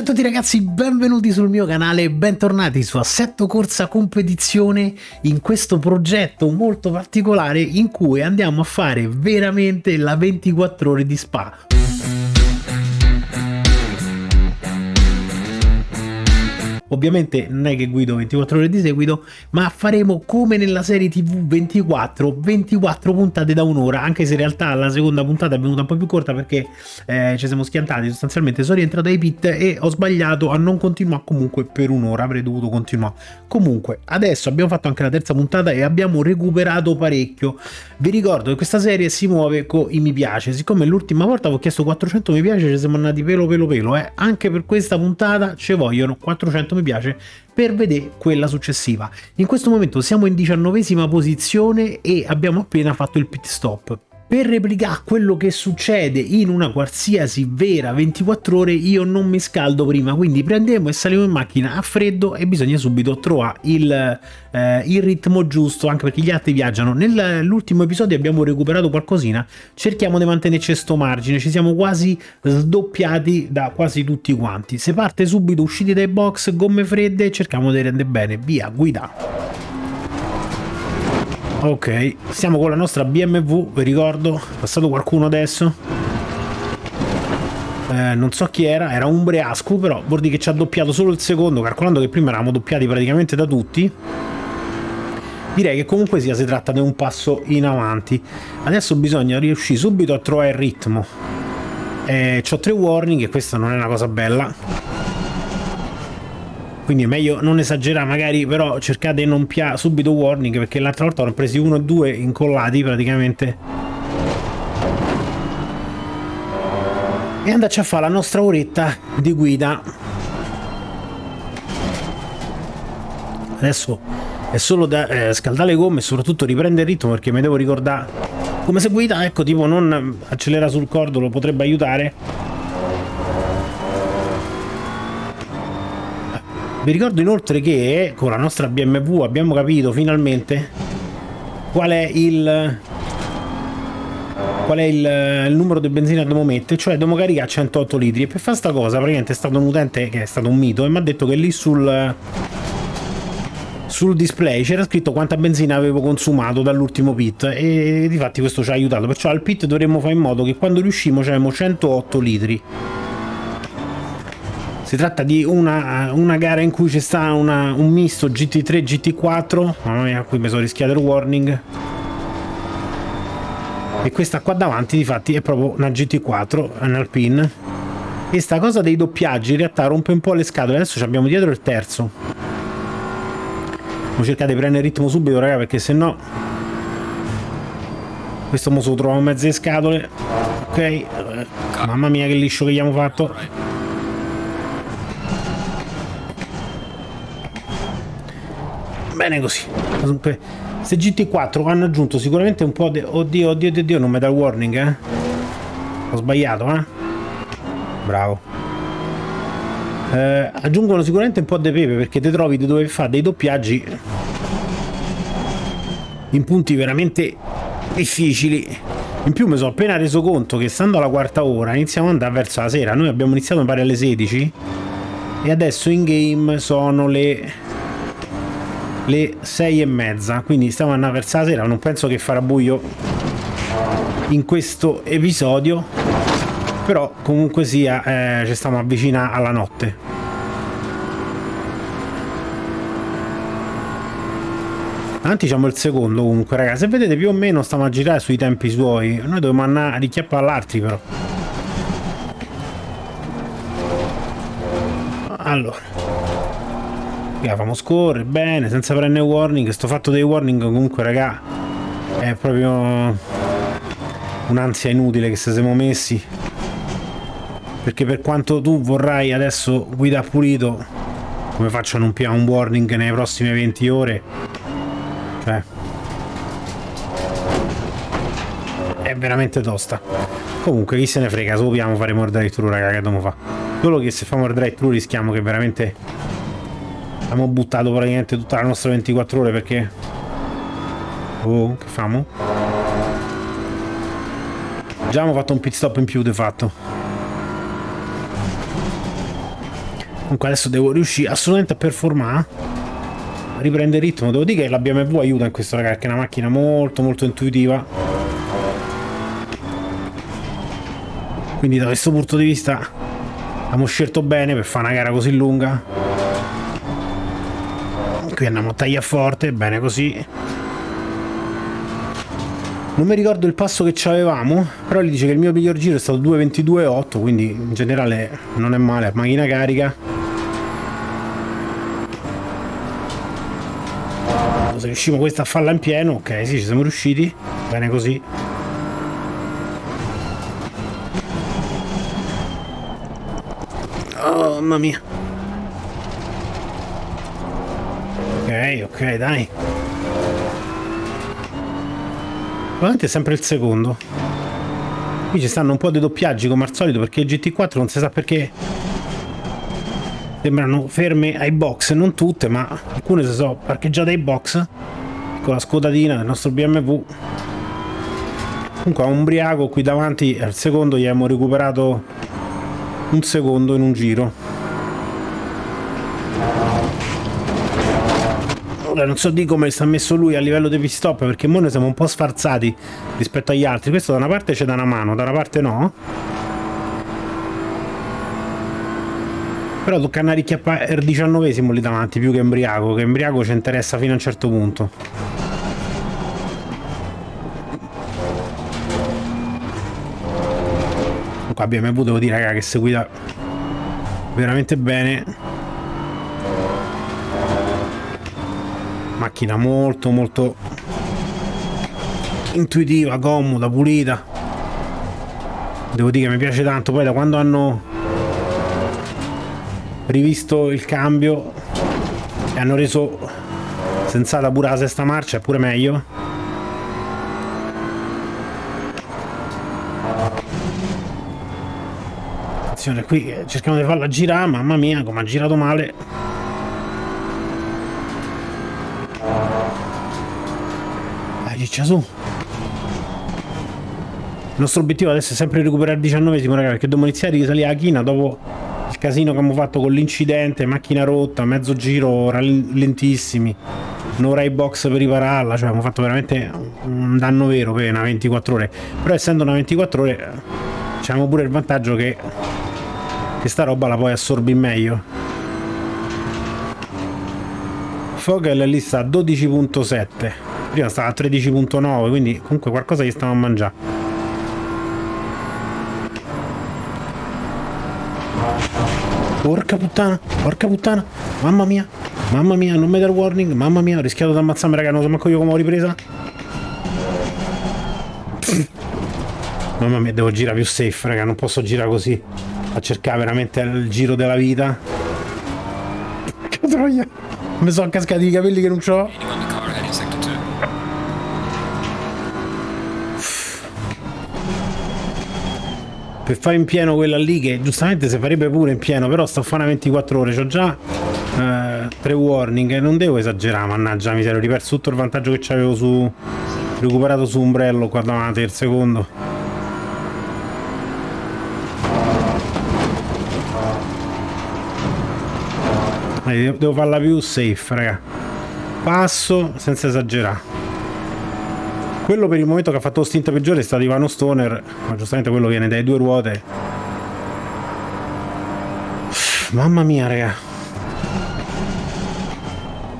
Ciao a tutti ragazzi, benvenuti sul mio canale e bentornati su Assetto Corsa Competizione in questo progetto molto particolare in cui andiamo a fare veramente la 24 ore di Spa. Ovviamente non è che guido 24 ore di seguito, ma faremo come nella serie TV 24, 24 puntate da un'ora, anche se in realtà la seconda puntata è venuta un po' più corta perché eh, ci siamo schiantati, sostanzialmente sono rientrato ai pit e ho sbagliato a non continuare comunque per un'ora, avrei dovuto continuare. Comunque, adesso abbiamo fatto anche la terza puntata e abbiamo recuperato parecchio. Vi ricordo che questa serie si muove con i mi piace, siccome l'ultima volta avevo chiesto 400 mi piace, ci siamo andati pelo pelo pelo, eh. anche per questa puntata ci vogliono 400 mi mi piace per vedere quella successiva. In questo momento siamo in diciannovesima posizione e abbiamo appena fatto il pit stop. Per replicare quello che succede in una qualsiasi vera 24 ore io non mi scaldo prima, quindi prendiamo e saliamo in macchina a freddo e bisogna subito trovare il, eh, il ritmo giusto, anche perché gli altri viaggiano. Nell'ultimo episodio abbiamo recuperato qualcosina, cerchiamo di mantenerci sto margine, ci siamo quasi sdoppiati da quasi tutti quanti. Se parte subito usciti dai box, gomme fredde, cerchiamo di rendere bene, via, guida. Ok, siamo con la nostra BMW, vi ricordo, è passato qualcuno adesso. Eh, non so chi era, era un Breascu, però vuol dire che ci ha doppiato solo il secondo, calcolando che prima eravamo doppiati praticamente da tutti. Direi che comunque sia si tratta di un passo in avanti. Adesso bisogna riuscire subito a trovare il ritmo. Eh, ho tre warning e questa non è una cosa bella quindi è meglio non esagerare magari però cercate di non piare subito warning perché l'altra volta ho presi uno e due incollati praticamente. E andarci a fare la nostra oretta di guida. Adesso è solo da eh, scaldare le gomme e soprattutto riprendere il ritmo perché mi devo ricordare come se guida ecco tipo non accelera sul cordolo potrebbe aiutare Vi ricordo inoltre che con la nostra BMW abbiamo capito finalmente qual è il qual è il, il numero di benzina dobbiamo mettere, cioè dobbiamo caricare 108 litri. E per fare sta cosa praticamente è stato un utente che è stato un mito e mi ha detto che lì sul sul display c'era scritto quanta benzina avevo consumato dall'ultimo pit e di fatti questo ci ha aiutato. Perciò al pit dovremmo fare in modo che quando riuscimo c'avevamo 108 litri si tratta di una, una gara in cui c'è sta una, un misto GT3 GT4 mamma mia qui mi sono rischiato il warning. E questa qua davanti di fatti è proprio una GT4 un Alpine. E sta cosa dei doppiaggi in realtà rompe un po' le scatole. Adesso abbiamo dietro il terzo. Devo cercare di prendere il ritmo subito raga perché se no questo mo se lo troviamo in mezzo alle scatole. Ok mamma mia che liscio che gli abbiamo fatto bene così. Se GT4 hanno aggiunto sicuramente un po' di oddio oddio oddio non mi dà warning eh. Ho sbagliato eh. Bravo. Eh, aggiungono sicuramente un po' di pepe perché ti trovi di dover fare dei doppiaggi in punti veramente difficili. In più mi sono appena reso conto che stando alla quarta ora iniziamo ad andare verso la sera. Noi abbiamo iniziato a fare alle 16 e adesso in game sono le le 6 e mezza quindi stiamo andando verso la sera non penso che farà buio in questo episodio però comunque sia eh, ci stiamo avvicinando alla notte. Davanti diciamo il secondo comunque ragazzi se vedete più o meno stiamo a girare sui tempi suoi noi dobbiamo andare a richiappare all'altri però. Allora la famo scorrere bene senza prendere warning. Sto fatto dei warning comunque raga è proprio un'ansia inutile che se siamo messi. Perché per quanto tu vorrai adesso guida pulito come faccio a non piare un warning nelle prossime 20 ore? Cioè è veramente tosta. Comunque chi se ne frega se lo piamo faremo il thru raga che dobbiamo fare solo che se famo il drive thru rischiamo che veramente abbiamo buttato praticamente tutta la nostra 24 ore perché oh che famo? già abbiamo fatto un pit stop in più di fatto Comunque adesso devo riuscire assolutamente a performare. A riprendere il ritmo. Devo dire che la BMW aiuta in questo ragazzi, che è una macchina molto molto intuitiva. Quindi da questo punto di vista abbiamo scelto bene per fare una gara così lunga. Qui andiamo a tagliare forte, bene così. Non mi ricordo il passo che avevamo, però gli dice che il mio miglior giro è stato 2.22.8, quindi in generale non è male, macchina carica. Se riusciamo questa a farla in pieno, ok, sì, ci siamo riusciti, bene così. Oh, mamma mia. Ok, ok, dai. Probabilmente è sempre il secondo. Qui ci stanno un po' dei doppiaggi come al solito perché il GT4 non si sa perché sembrano ferme ai box, non tutte, ma alcune si sono parcheggiate ai box con la scodatina del nostro BMW. Comunque a Umbriaco qui davanti al secondo gli abbiamo recuperato un secondo in un giro. Ora non so di come sta messo lui a livello di pit perché noi siamo un po' sfarzati rispetto agli altri. Questo da una parte c'è da una mano, da una parte no. Però tocca andare il diciannovesimo lì davanti più che embriaco, che embriaco ci interessa fino a un certo punto. Qua abbiamo avuto, devo dire, raga, che si guida veramente bene. Macchina molto molto intuitiva, comoda, pulita. Devo dire che mi piace tanto. Poi da quando hanno rivisto il cambio e hanno reso sensata pure la sesta marcia è pure meglio. Attenzione qui cerchiamo di farla girare mamma mia come ha girato male ciccia su. Il nostro obiettivo adesso è sempre recuperare il diciannovesimo raga perché dobbiamo iniziare a risalire la china dopo il casino che abbiamo fatto con l'incidente macchina rotta mezzo giro lentissimi un'ora ai box per ripararla cioè abbiamo fatto veramente un danno vero per una 24 ore. Però essendo una 24 ore abbiamo pure il vantaggio che questa roba la puoi assorbire meglio. Fogel lì sta a 12.7 prima stava a 13.9 quindi comunque qualcosa gli stava a mangiare. Porca puttana porca puttana mamma mia mamma mia non mi warning mamma mia ho rischiato di ammazzarmi raga non so manco io come ho ripresa. Mamma mia devo girare più safe raga non posso girare così a cercare veramente il giro della vita. Che troia mi sono cascati i capelli che non ho per fare in pieno quella lì che giustamente si farebbe pure in pieno però sto a fare una 24 ore ho già eh, pre-warning e non devo esagerare mannaggia mi ho riperso tutto il vantaggio che avevo su recuperato su ombrello qua davanti il secondo. Devo farla più safe raga. Passo senza esagerare quello per il momento che ha fatto lo stint peggiore è stato Ivano Stoner, ma giustamente quello viene dai due ruote. Mamma mia, raga.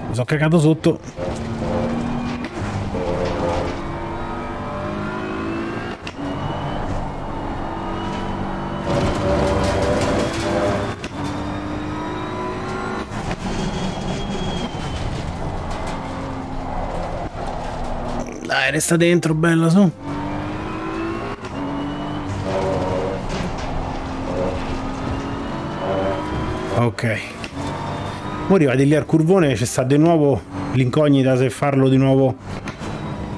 Mi sono cagato sotto. Dai, resta dentro, bella, su. Ok. Ora arrivati lì al curvone, c'è sta di nuovo l'incognita se farlo di nuovo.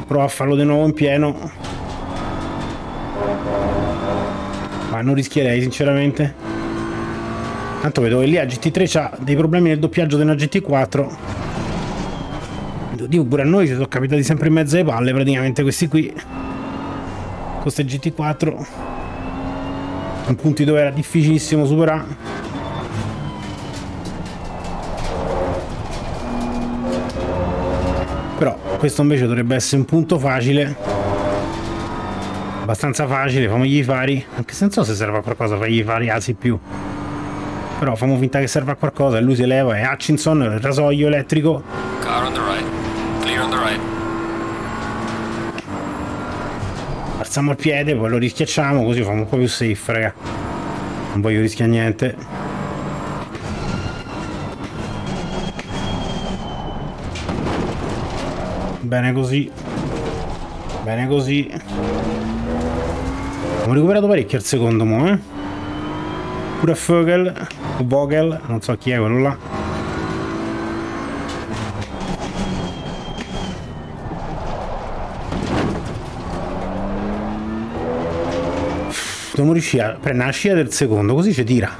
Prova a farlo di nuovo in pieno. Ma non rischierei, sinceramente. Tanto vedo che lì a GT3 c'ha dei problemi nel doppiaggio della GT4 capito. Dio, pure a noi ci sono capitati sempre in mezzo alle palle, praticamente, questi qui. Queste GT4. In punti dove era difficilissimo superare. Però questo invece dovrebbe essere un punto facile. Abbastanza facile, famogli i fari. Anche se non so se serve a qualcosa fargli i fari ah, asi più però famo finta che serva a qualcosa e lui si leva e Hutchinson il rasoio elettrico on the right. alziamo il piede poi lo rischiacciamo così famo un po' più safe raga. Non voglio rischiare niente. Bene così. Bene così. Abbiamo recuperato parecchio al secondo mo eh. Pure Vogel Vogel non so chi è quello là dobbiamo riuscire a prendere la scia del secondo così ci tira.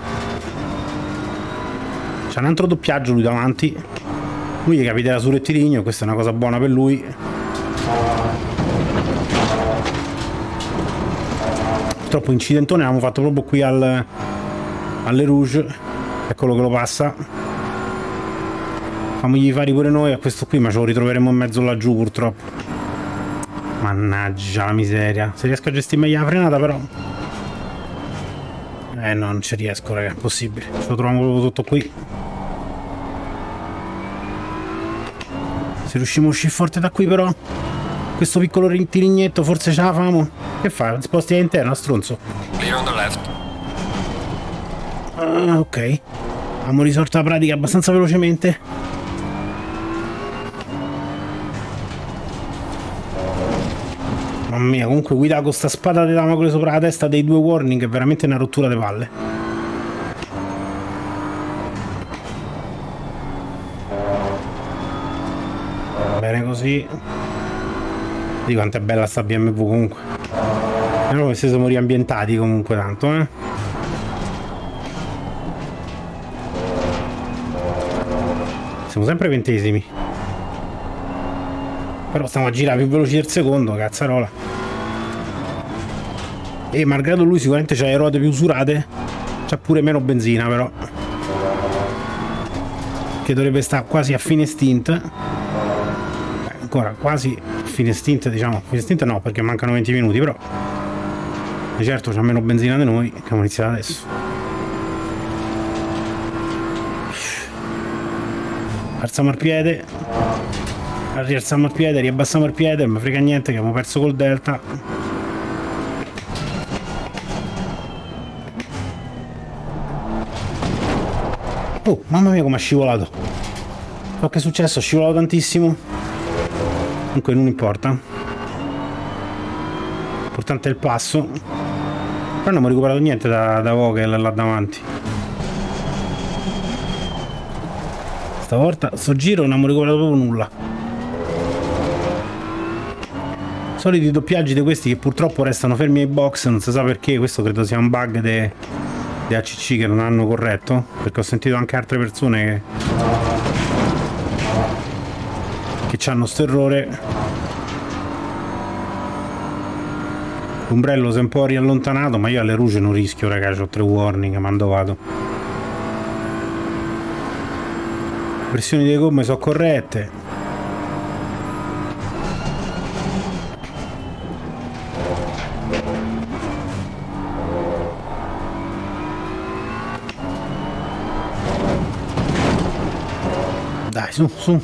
C'è un altro doppiaggio lui davanti. Lui gli capiterà sul rettilineo questa è una cosa buona per lui. Purtroppo incidentone l'abbiamo fatto proprio qui al alle Rouge. Eccolo che lo passa. Famogli fare pure noi a questo qui ma ce lo ritroveremo in mezzo laggiù purtroppo. Mannaggia la miseria. Se riesco a gestire meglio la frenata però eh no, non ci riesco, raga, è impossibile. Ce lo troviamo proprio tutto qui. Se riusciamo a uscire forte da qui però, questo piccolo tirignetto forse ce la famo. Che fa? Sposti all'interno, stronzo. Clear on the left. Ah, ok. Abbiamo risolto la pratica abbastanza velocemente. Mia, comunque guidare con sta spada di Damocle sopra la testa dei due warning è veramente una rottura di palle. Bene così. Di quanto è bella sta BMW comunque. Però come se siamo riambientati comunque tanto, eh. Siamo sempre ventesimi. Però stiamo a girare più veloci del secondo, cazzarola. E malgrado lui sicuramente c'ha le ruote più usurate, c'ha pure meno benzina però. Che dovrebbe stare quasi a fine stint. Beh, ancora quasi fine stint, diciamo. Fine stint no, perché mancano 20 minuti, però. Di certo c'ha meno benzina di noi, che abbiamo iniziato adesso. Alziamo il piede, rialziamo il piede, riabbassiamo il piede, mi frega niente che abbiamo perso col delta. Oh, mamma mia come ha scivolato. So che è successo, ha scivolato tantissimo. Comunque non importa. L'importante è il passo. Però non abbiamo recuperato niente da, da Vogel là davanti. Stavolta, sto giro non abbiamo recuperato proprio nulla. Soliti doppiaggi di questi che purtroppo restano fermi ai box, non si sa perché, questo credo sia un bug di ACC che non hanno corretto, perché ho sentito anche altre persone che, che hanno sto errore. L'ombrello si è un po' riallontanato, ma io alle Rouge non rischio, ragazzi, ho tre warning, mando vado. Pressioni delle gomme sono corrette. Dai, su, su.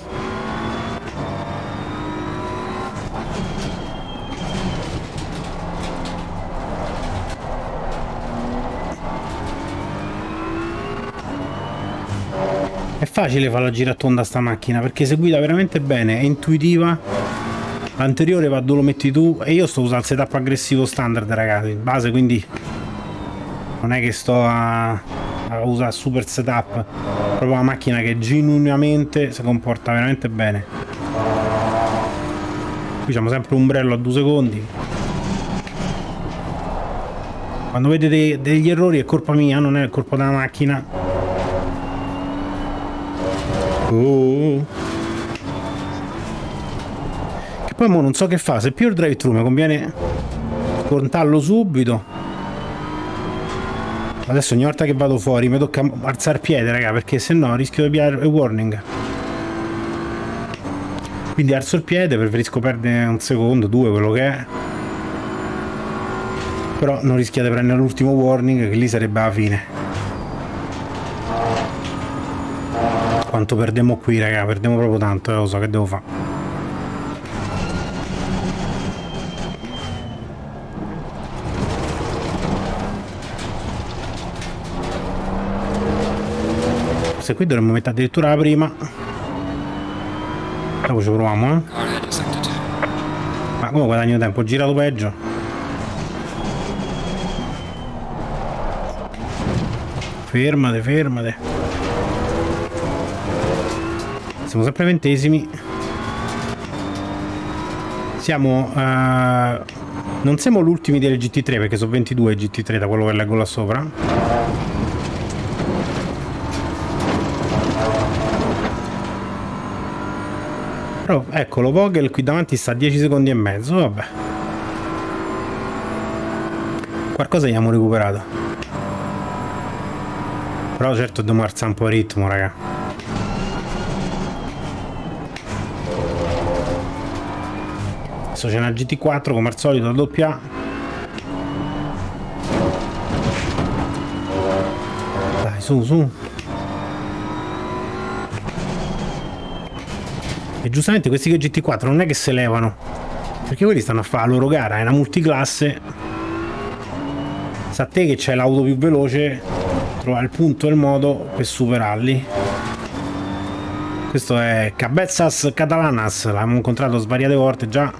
È facile fare la giratonda a sta macchina perché si guida veramente bene, è intuitiva. L'anteriore va dove lo metti tu e io sto usando il setup aggressivo standard ragazzi, in base quindi non è che sto a, a usare super setup, proprio una macchina che genuinamente si comporta veramente bene. Qui abbiamo sempre ombrello a due secondi. Quando vedete degli errori è colpa mia, non è colpa della macchina. Oh. Che poi mo non so che fa, se più il drive thru mi conviene contarlo subito. Adesso ogni volta che vado fuori mi tocca alzare piede, raga, perché se no rischio di pigliare il warning. quindi alzo il piede preferisco perdere un secondo due quello che è. Però non rischiate di prendere l'ultimo warning che lì sarebbe la fine. Quanto perdiamo qui raga? Perdiamo proprio tanto eh, lo so che devo fare se qui dovremmo mettere addirittura la prima dopo ci proviamo eh Car ahead in sector 2. ma come guadagno tempo ho girato peggio Fermate, fermate. Siamo sempre ventesimi. Siamo... Uh, non siamo l'ultimi delle GT3 perché sono 22 GT3 da quello che leggo là sopra. Però eccolo, Vogel qui davanti sta a 10 secondi e mezzo, vabbè. Qualcosa abbiamo recuperato. Però certo dobbiamo alzare un po' il ritmo, raga. Adesso c'è una GT4 come al solito, doppia. Dai, su, su. E giustamente questi che GT4 non è che se levano. Perché quelli stanno a fare la loro gara, è una multiclasse. Sa te che c'è l'auto più veloce trovare il punto e il modo per superarli questo è Cabezas Catalanas l'abbiamo incontrato svariate volte già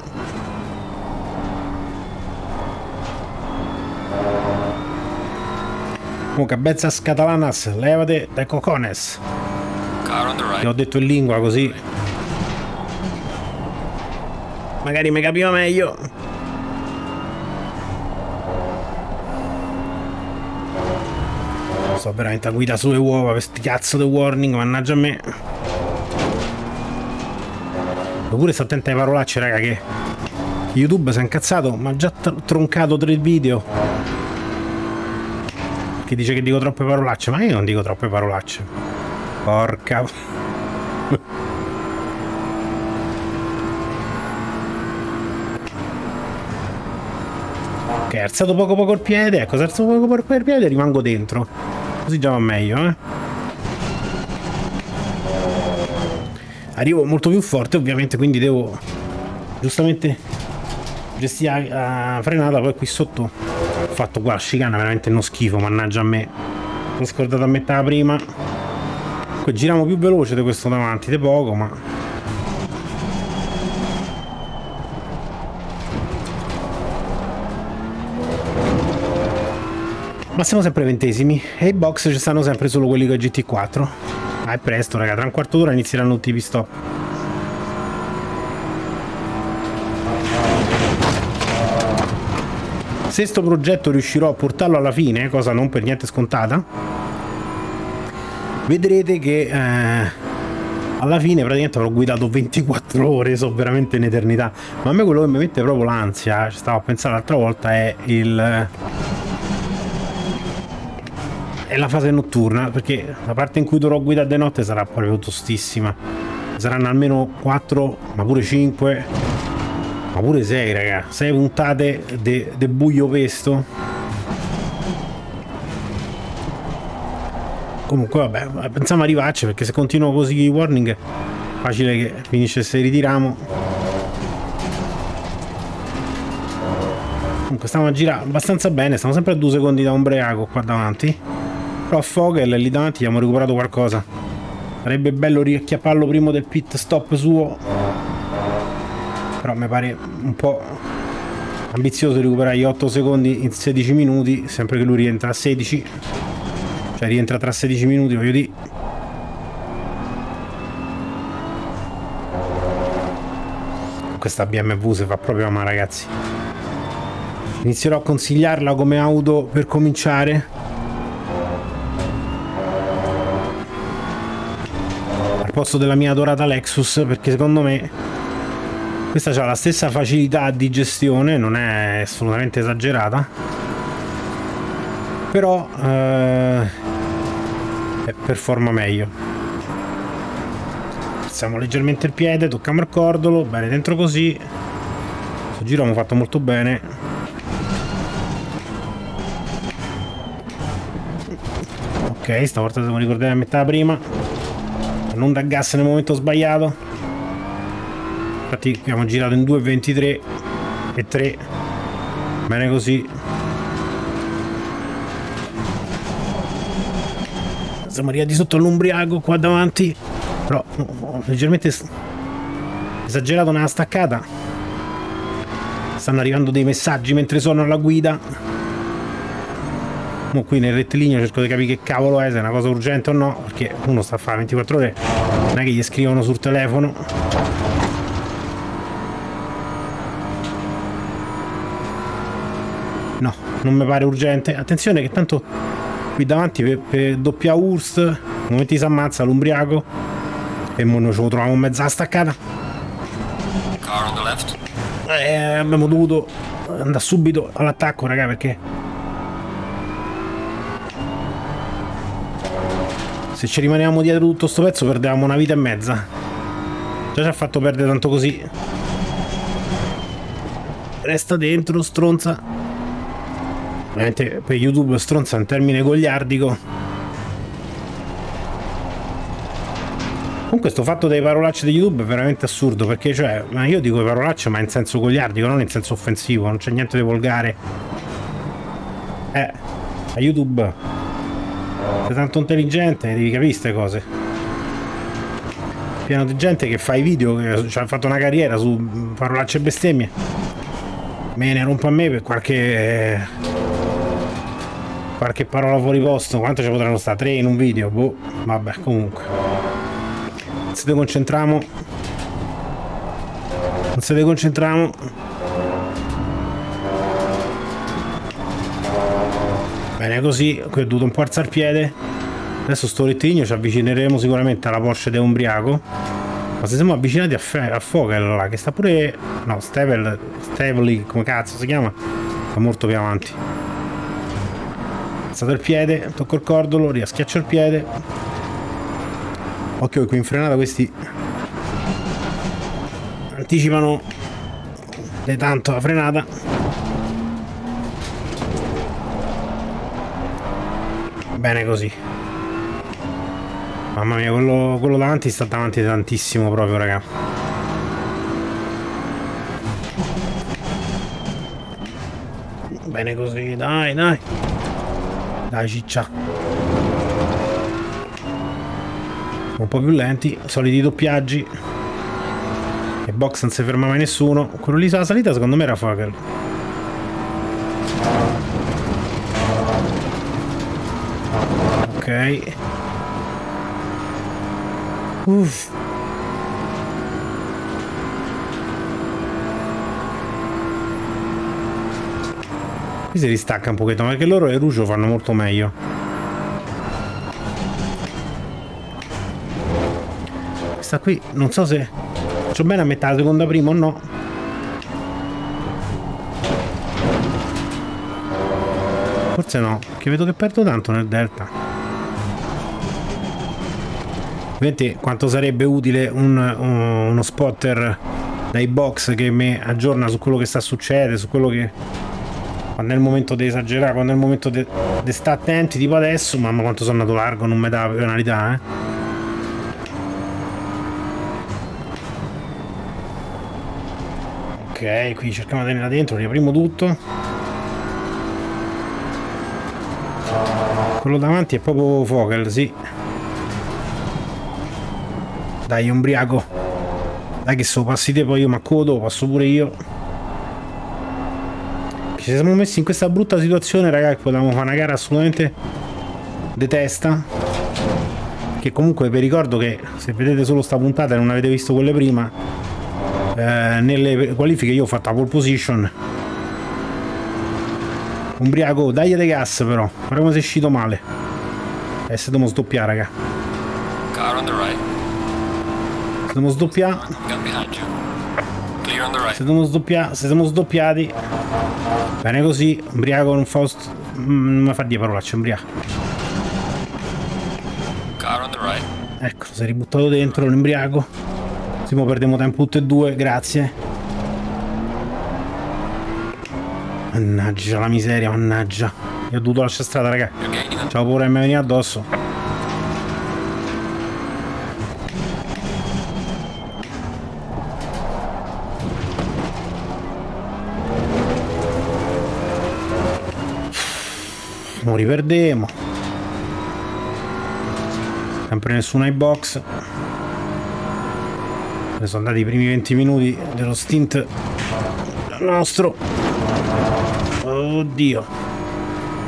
oh, Cabezas Catalanas levate dai cocones che ho detto in lingua così magari mi capiva meglio sto veramente a guida sulle uova per sti cazzo di warning, mannaggia a me. Oppure sto attento ai parolacce, raga, che YouTube si è incazzato, ma ha già troncato tre video. Che dice che dico troppe parolacce, ma io non dico troppe parolacce. Porca... Ok, alzato poco poco il piede, ecco, se alzato poco poco il piede rimango dentro. Così già va meglio, eh. Arrivo molto più forte, ovviamente, quindi devo giustamente gestire la frenata. Poi qui sotto ho fatto qua la chicana, veramente uno schifo, mannaggia a me. L'ho scordato a metà prima. Poi giriamo più veloce di questo davanti, di poco, ma Ma siamo sempre ventesimi e i box ci stanno sempre solo quelli con GT4. Ah, è presto, raga, tra un quarto d'ora inizieranno tutti i pit stop. Se sto progetto riuscirò a portarlo alla fine, cosa non per niente scontata, vedrete che eh, alla fine praticamente avrò guidato 24 ore, so veramente un'eternità. Ma a me quello che mi mette proprio l'ansia, ci stavo a pensare l'altra volta, è il è la fase notturna perché la parte in cui dovrò guidare di notte sarà proprio tostissima. Saranno almeno 4 ma pure 5 ma pure 6 raga. 6 puntate di buio pesto. Comunque vabbè pensiamo arrivarci perché se continuo così i warning facile che finisce se ritiriamo. Comunque stiamo a girare abbastanza bene stiamo sempre a 2 secondi da ombriaco qua davanti però Fogel lì davanti abbiamo recuperato qualcosa. Sarebbe bello riacchiapparlo prima del pit stop suo. Però mi pare un po' ambizioso recuperare gli 8 secondi in 16 minuti, sempre che lui rientra a 16. Cioè rientra tra 16 minuti, voglio dire. Questa BMW si fa proprio ma ragazzi. Inizierò a consigliarla come auto per cominciare posto della mia adorata Lexus perché secondo me questa ha la stessa facilità di gestione, non è assolutamente esagerata, però eh, performa meglio. alziamo leggermente il piede, tocchiamo il cordolo, bene dentro così. Questo giro abbiamo fatto molto bene. Ok, stavolta siamo ricordati a metà prima. Non da gas nel momento sbagliato. Infatti abbiamo girato in 2,23 e 3. Bene così. Siamo arrivati sotto all'Umbriaco qua davanti. Però ho leggermente esagerato nella staccata. Stanno arrivando dei messaggi mentre sono alla guida. Mo qui nel rettilineo cerco di capire che cavolo è, se è una cosa urgente o no, perché uno sta a fare 24 ore, non è che gli scrivono sul telefono. No, non mi pare urgente. Attenzione che tanto qui davanti per, per doppia URSS, nel momento si ammazza l'umbriaco e mo noi ce lo troviamo in mezzo alla staccata. Car on the left. Eh, abbiamo dovuto andare subito all'attacco, raga, perché se ci rimaniamo dietro tutto sto pezzo perdevamo una vita e mezza. Già ci ha fatto perdere tanto così. Resta dentro, stronza. Ovviamente per YouTube stronza è un termine gogliardico. Comunque sto fatto dei parolacce di YouTube è veramente assurdo perché cioè, io dico parolacce ma in senso gogliardico, non in senso offensivo, non c'è niente di volgare. Eh, a YouTube sei tanto intelligente, devi capire queste cose. Pieno di gente che fa i video, che cioè, ha fatto una carriera su parolacce e bestemmie. Me ne rompo a me per qualche... qualche parola fuori posto. Quanto ci potranno stare? Tre in un video? Boh, vabbè, comunque se te concentriamo se te concentriamo bene così qui ho dovuto un po' alzare il piede. Adesso sto rettilineo ci avvicineremo sicuramente alla Porsche de Umbriaco. Ma se siamo avvicinati a, a Fogel là che sta pure no Stevel Stevely come cazzo si chiama? Sta molto più avanti. Alzato il piede tocco il cordolo riaschiaccio il piede. Occhio che qui in frenata questi anticipano tanto la frenata. Bene così. Mamma mia, quello, quello davanti sta davanti tantissimo proprio, raga. Bene così, dai, dai. Dai, ciccia un po' più lenti, soliti doppiaggi. E box non si ferma mai nessuno. Quello lì sulla salita secondo me era Fogel. Ok. Uff. Qui si ristacca un pochettino perché loro e Rucio fanno molto meglio. questa qui non so se faccio bene a mettere la seconda prima o no forse no che vedo che perdo tanto nel delta ovviamente quanto sarebbe utile un, uno spotter dai box che mi aggiorna su quello che sta succedendo su quello che quando è il momento di esagerare quando è il momento di stare attenti tipo adesso mamma quanto sono andato largo non mi dà penalità eh Ok, qui cerchiamo di tenerla dentro, riapriamo tutto. Quello davanti è proprio Fogel, sì. Dai, umbriaco. Dai che se lo passi te poi io ma codo, passo pure io. Ci siamo messi in questa brutta situazione, ragazzi, potevamo fare una gara assolutamente de testa. Che comunque vi ricordo che se vedete solo sta puntata e non avete visto quelle prima, eh, nelle qualifiche io ho fatto la pole position Umbriaco, dai de gas però guarda come sei uscito male e se dobbiamo sdoppiare raga Car on the right. se dobbiamo sdoppiare Gun behind you. Clear on the right. Se dobbiamo sdoppiare se siamo sdoppiati bene così Umbriaco non fa mm, non mi fa dire parolacce the right. Ecco, si è ributtato dentro l'embriaco. Simo perdiamo tempo tutte e due, grazie. Mannaggia la miseria, mannaggia. Io ho dovuto lasciare strada, raga. Ciao pure mi venire addosso. Mo riperdemo. Sempre nessuno ai box. Ne sono andati i primi 20 minuti dello stint nostro. Oddio.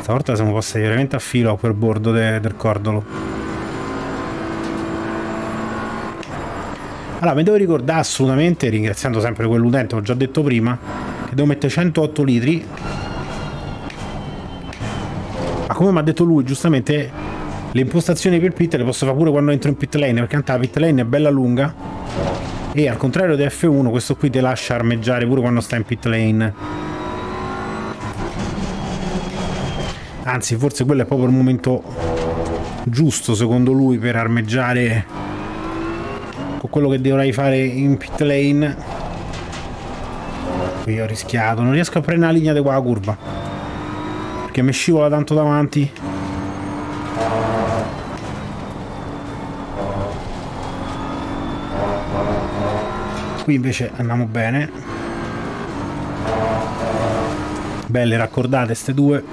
Stavolta siamo passati veramente a filo a quel bordo de- del cordolo. Allora, mi devo ricordare assolutamente, ringraziando sempre quell'utente, ho già detto prima, che devo mettere 108 litri. Come mi ha detto lui, giustamente, le impostazioni per pit le posso fare pure quando entro in pit lane, perché tanto la pit lane è bella lunga. E al contrario di F1, questo qui ti lascia armeggiare pure quando sta in pit lane. Anzi, forse quello è proprio il momento giusto, secondo lui, per armeggiare con quello che dovrei fare in pit lane. Qui ho rischiato, non riesco a prendere la linea di qua la curva. Perché mi scivola tanto davanti. Qui invece andiamo bene. Belle raccordate ste due.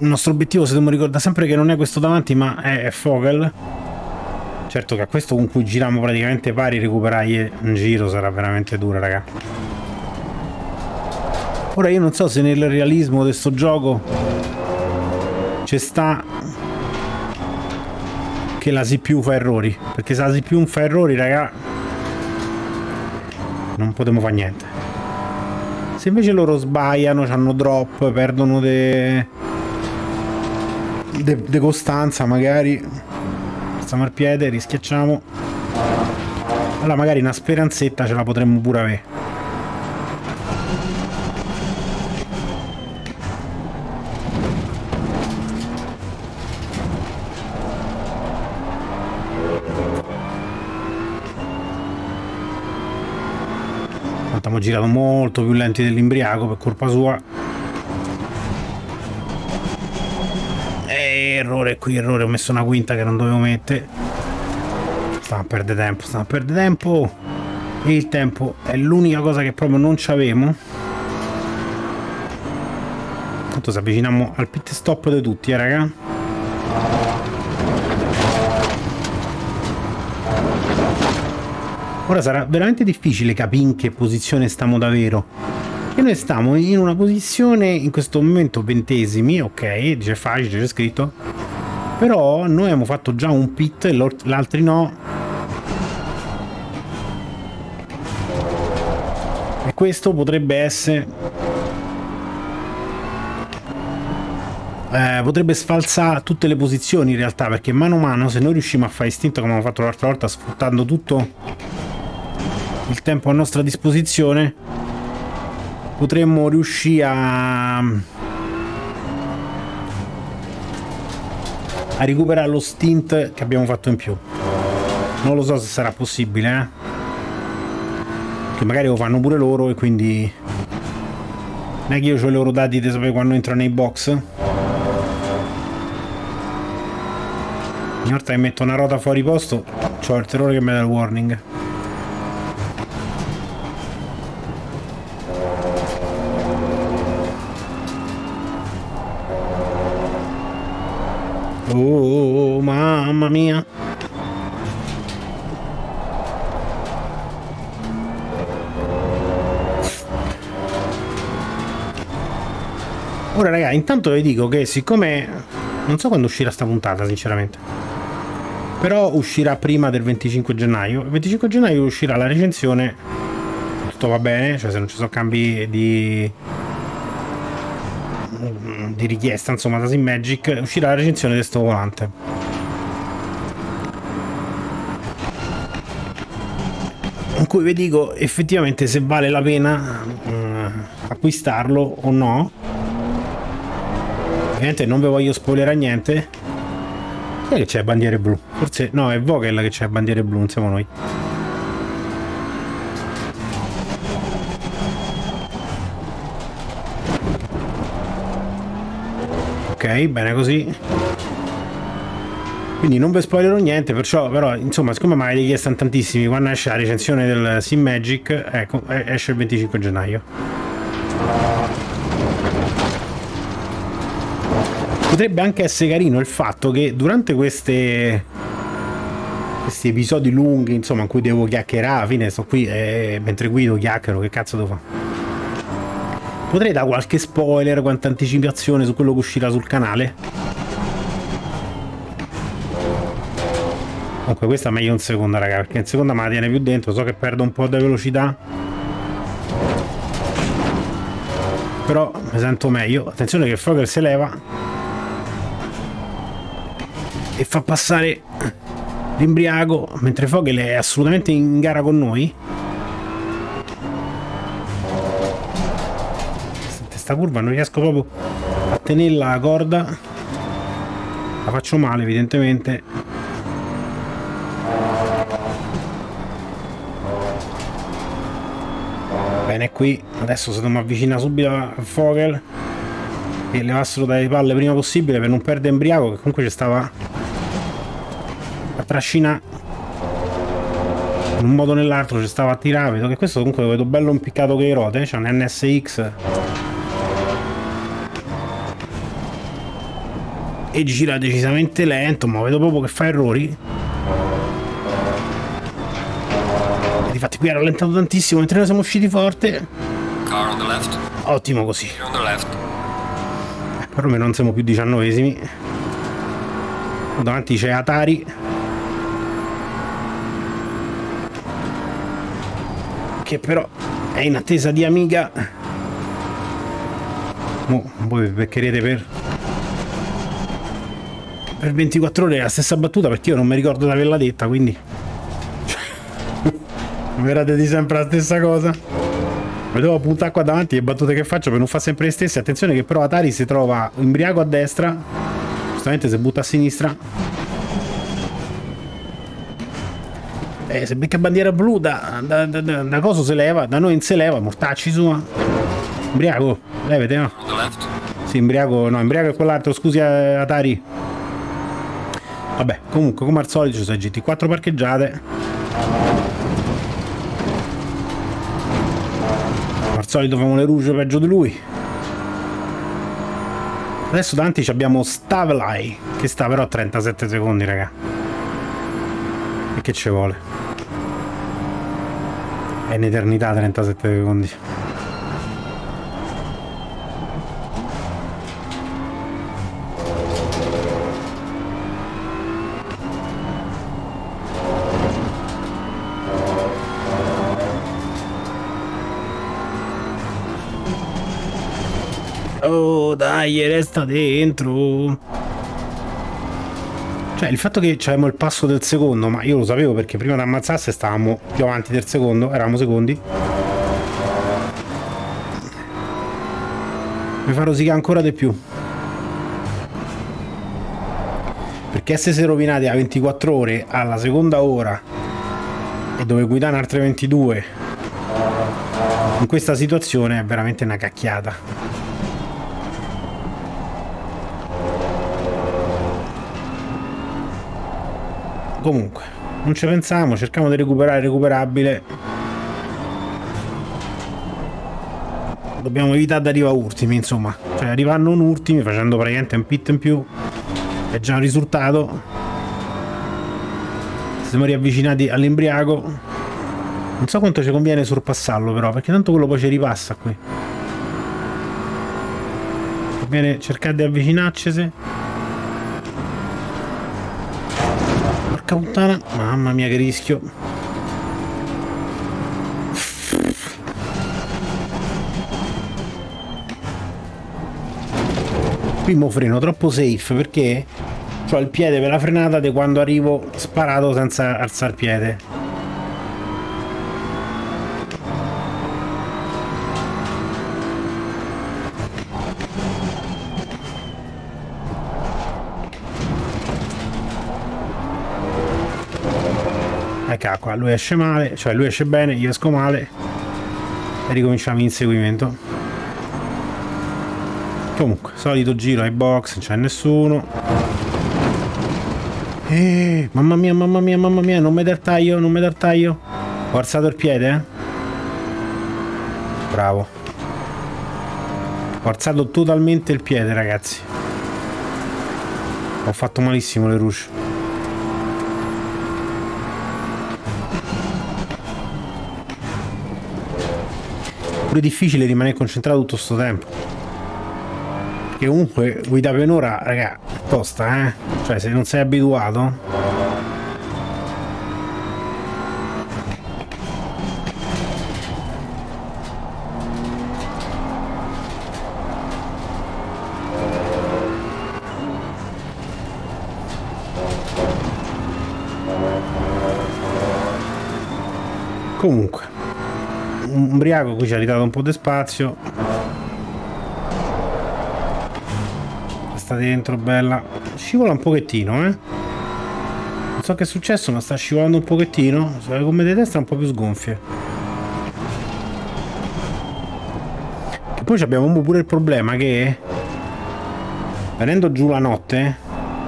Il nostro obiettivo, se dobbiamo ricordare sempre che non è questo davanti, ma è Fogel. Certo che a questo con cui giriamo praticamente pari recuperare un giro sarà veramente dura, raga. Ora io non so se nel realismo di sto gioco ci sta che la CPU fa errori. Perché se la CPU fa errori, raga, non potremo fare niente. Se invece loro sbagliano, hanno drop, perdono de... de, de costanza, magari stiamo al piede, rischiacciamo. Allora magari una speranzetta ce la potremmo pure avere. Abbiamo girato molto più lenti dell'imbriaco per colpa sua. Eh, errore qui, errore, ho messo una quinta che non dovevo mettere. Stiamo a perdere tempo, stiamo a perdere tempo. E il tempo è l'unica cosa che proprio non c'avemo. Tanto ci avviciniamo al pit stop di tutti, eh, raga. Ora sarà veramente difficile capire in che posizione stiamo davvero. E noi stiamo in una posizione in questo momento ventesimi, ok, dice facile, c'è scritto. Però noi abbiamo fatto già un pit e l'altri no. E questo potrebbe essere... Eh, potrebbe sfalsare tutte le posizioni in realtà perché mano a mano se noi riusciamo a fare istinto come abbiamo fatto l'altra volta sfruttando tutto il tempo a nostra disposizione potremmo riuscire a a recuperare lo stint che abbiamo fatto in più. Non lo so se sarà possibile eh? che magari lo fanno pure loro e quindi non è che io ho i loro dati di sapere quando entrano nei box. Ogni volta che metto una ruota fuori posto c'ho il terrore che mi dà il warning Oh, mamma mia. Ora raga, intanto vi dico che siccome non so quando uscirà sta puntata, sinceramente. Però uscirà prima del 25 gennaio. Il 25 gennaio uscirà la recensione. Tutto va bene, cioè se non ci sono cambi di di richiesta, insomma, da Sim Magic, uscirà la recensione di sto volante. In cui vi dico effettivamente se vale la pena eh, acquistarlo o no. Ovviamente non vi voglio spoilerare niente. Chi è che c'è bandiere blu? Forse no, è Vogel che c'è bandiere blu, non siamo noi. Bene così. Quindi non vi spoilerò niente, perciò però insomma siccome mi avete chiesto tantissimi quando esce la recensione del Sim Magic, ecco, esce il 25 gennaio. Potrebbe anche essere carino il fatto che durante queste questi episodi lunghi, insomma, in cui devo chiacchierare, alla fine sto qui e mentre guido chiacchiero, che cazzo devo fare? Potrei dare qualche spoiler, qualche anticipazione su quello che uscirà sul canale? Comunque questa è meglio in seconda, raga, perché in seconda me la tiene più dentro, so che perdo un po' di velocità. Però mi sento meglio. Attenzione che Frogger si leva. E fa passare l'imbriaco, mentre Fogel è assolutamente in gara con noi. Questa curva non riesco proprio a tenere la corda. La faccio male evidentemente. Bene, qui adesso se non mi avvicina subito a Fogel e levassero dalle palle prima possibile per non perdere embriaco che comunque ci stava a trascinare in un modo o nell'altro ci stava a tirare vedo che questo comunque lo vedo bello impiccato che i rote c'è un NSX e gira decisamente lento ma vedo proprio che fa errori Infatti qui ha rallentato tantissimo mentre noi siamo usciti forte. Car on the left. Ottimo così. Left. Perlomeno non siamo più diciannovesimi. Davanti c'è Atari. Che però è in attesa di Amiga. Mo, voi beccherete per per 24 ore la stessa battuta perché io non mi ricordo di averla detta quindi Verate di sempre la stessa cosa. Mi devo puntare qua davanti le battute che faccio per non fare sempre le stesse. Attenzione che però Atari si trova imbriaco a destra. Giustamente si butta a sinistra. Eh, se becca bandiera blu da, da, da, da, da cosa si leva, da noi non si leva, mortacci sua. Imbriaco, levete no? Sì, imbriaco, no, imbriaco è quell'altro, scusi eh, Atari. Vabbè, comunque come al solito ci sono GT4 parcheggiate. solito Famone Rouge peggio di lui. Adesso davanti abbiamo Stavlai, che sta però a 37 secondi, raga. E che ci vuole? È un'eternità 37 secondi. Dai, resta dentro. Cioè, il fatto che avevamo il passo del secondo, ma io lo sapevo perché prima di ammazzasse stavamo più avanti del secondo, eravamo secondi. Mi fa rosicare ancora di più. Perché essersi rovinati a 24 ore alla seconda ora e dove guidare altre 22 in questa situazione è veramente una cacchiata. Comunque non ci pensiamo cerchiamo di recuperare recuperabile. Dobbiamo evitare di arrivare ultimi insomma. Cioè arrivare non ultimi facendo praticamente un pit in più è già un risultato. Siamo riavvicinati all'imbriaco. Non so quanto ci conviene sorpassarlo però perché tanto quello poi ci ripassa qui. Conviene cercare di avvicinarci Porca puttana. Mamma mia che rischio. Qui mo freno troppo safe perché ho il piede per la frenata di quando arrivo sparato senza alzare piede. Ecco qua, lui esce male, cioè lui esce bene, io esco male. E ricominciamo l'inseguimento. Comunque, solito giro ai box, non c'è nessuno. Eh, mamma mia, mamma mia, mamma mia, non mi dar taglio, non mi dar taglio. Ho alzato il piede, eh? Bravo. Ho alzato totalmente il piede, ragazzi. Ho fatto malissimo le rusce. Pure difficile rimanere concentrato tutto sto tempo. Perché comunque guida per un'ora, raga, tosta, eh? Cioè, se non sei abituato... Comunque ubriaco qui ci ha ridato un po' di spazio. Sta dentro bella. Scivola un pochettino eh. Non so che è successo ma sta scivolando un pochettino. Sulle gomme di destra un po' più sgonfie e poi abbiamo pure il problema che venendo giù la notte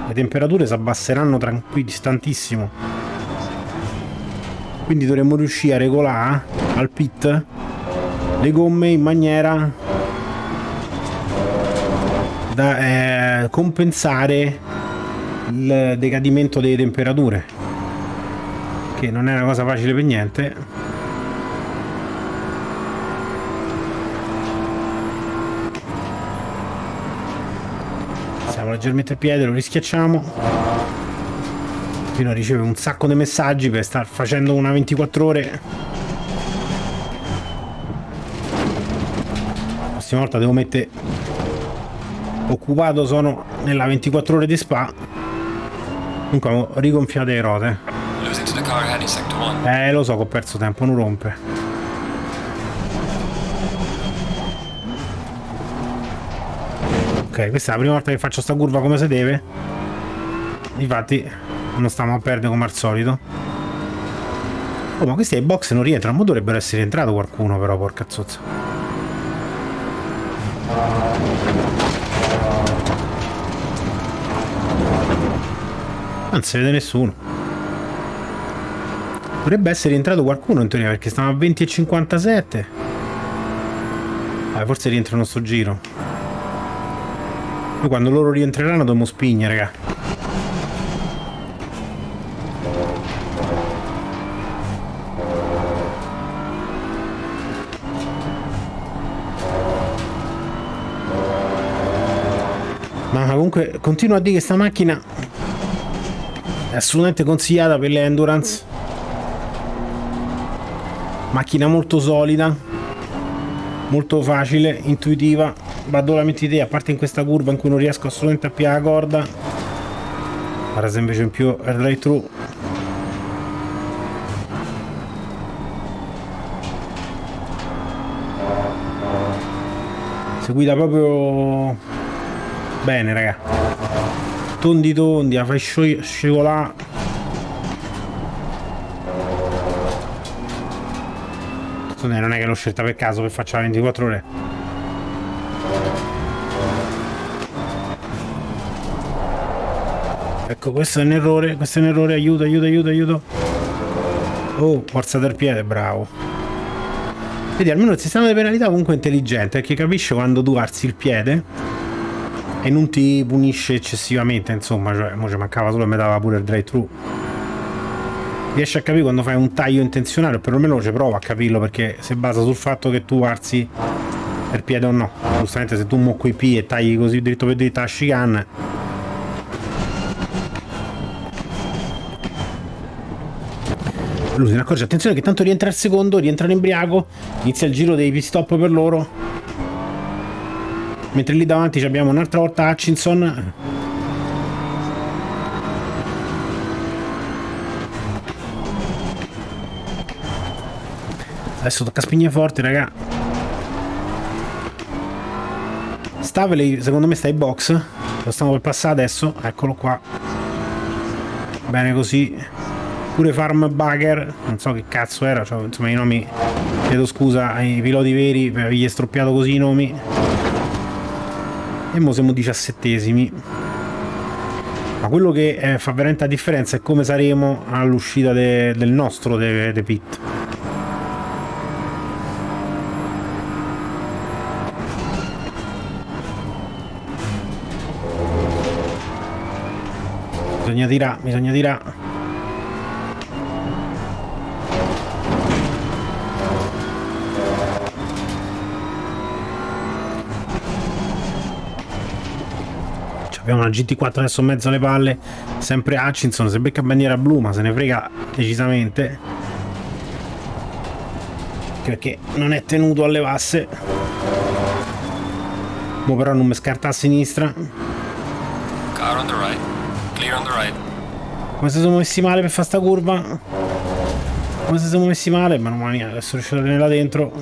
le temperature si abbasseranno tranquilli tantissimo quindi dovremmo riuscire a regolare al pit le gomme in maniera da eh, compensare il decadimento delle temperature che non è una cosa facile per niente. Siamo leggermente a piede lo rischiacciamo. Fino a ricevere un sacco di messaggi per star facendo una 24 ore prossima volta devo mettere occupato sono nella 24 ore di spa comunque ho rigonfiato le rote eh lo so che ho perso tempo non rompe ok questa è la prima volta che faccio sta curva come si deve infatti non stiamo a perdere come al solito. Oh, ma questi ai box non rientrano. Ma dovrebbero essere entrato qualcuno però, porca zozza. Non si vede nessuno. Dovrebbe essere entrato qualcuno in teoria perché stiamo a 20 e 57. Ah, forse rientrano sto giro. Poi quando loro rientreranno dobbiamo spignere, raga. Comunque continuo a dire che sta macchina è assolutamente consigliata per le endurance. Macchina molto solida molto facile, intuitiva. Vado la metti te, a parte in questa curva in cui non riesco assolutamente a piare la corda. Ora se invece in più è through. Si guida proprio Bene, raga. Tondi tondi, la fai scivolare. Non è che l'ho scelta per caso per faccia 24 ore. Ecco, questo è un errore, questo è un errore, aiuto, aiuto, aiuto, aiuto. Oh, forza del piede, bravo. Vedi, almeno il sistema di penalità comunque è intelligente, perché capisce quando tu alzi il piede e non ti punisce eccessivamente, insomma, cioè, mo ci mancava solo e mi dava pure il drive thru. Riesci a capire quando fai un taglio intenzionale, o perlomeno ci provo a capirlo perché si basa sul fatto che tu alzi per piede o no. Giustamente se tu muocco i P e tagli così dritto per dritto a chicane lui se ne accorge attenzione che tanto rientra il secondo rientra l'imbriaco inizia il giro dei pit stop per loro mentre lì davanti abbiamo un'altra volta Hutchinson. Adesso tocca spigne forti raga. Stavely secondo me sta in box. Lo stiamo per passare adesso. Eccolo qua. Bene così. Pure Farm Bugger, non so che cazzo era, cioè, insomma i nomi, chiedo scusa ai piloti veri per avergli stroppiato così i nomi. E mo siamo diciassettesimi. Ma quello che eh, fa veramente la differenza è come saremo all'uscita de del nostro de, de pit. Bisogna tirare, bisogna tirare. Abbiamo una GT4 adesso in mezzo alle palle sempre Hutchinson se becca bandiera blu ma se ne frega decisamente. Perché non è tenuto a levasse mo però non mi scarta a sinistra. Car on the right. Clear on the right. come se siamo messi male per fare sta curva. Come se siamo messi male ma non mia adesso riuscito a tenerla dentro.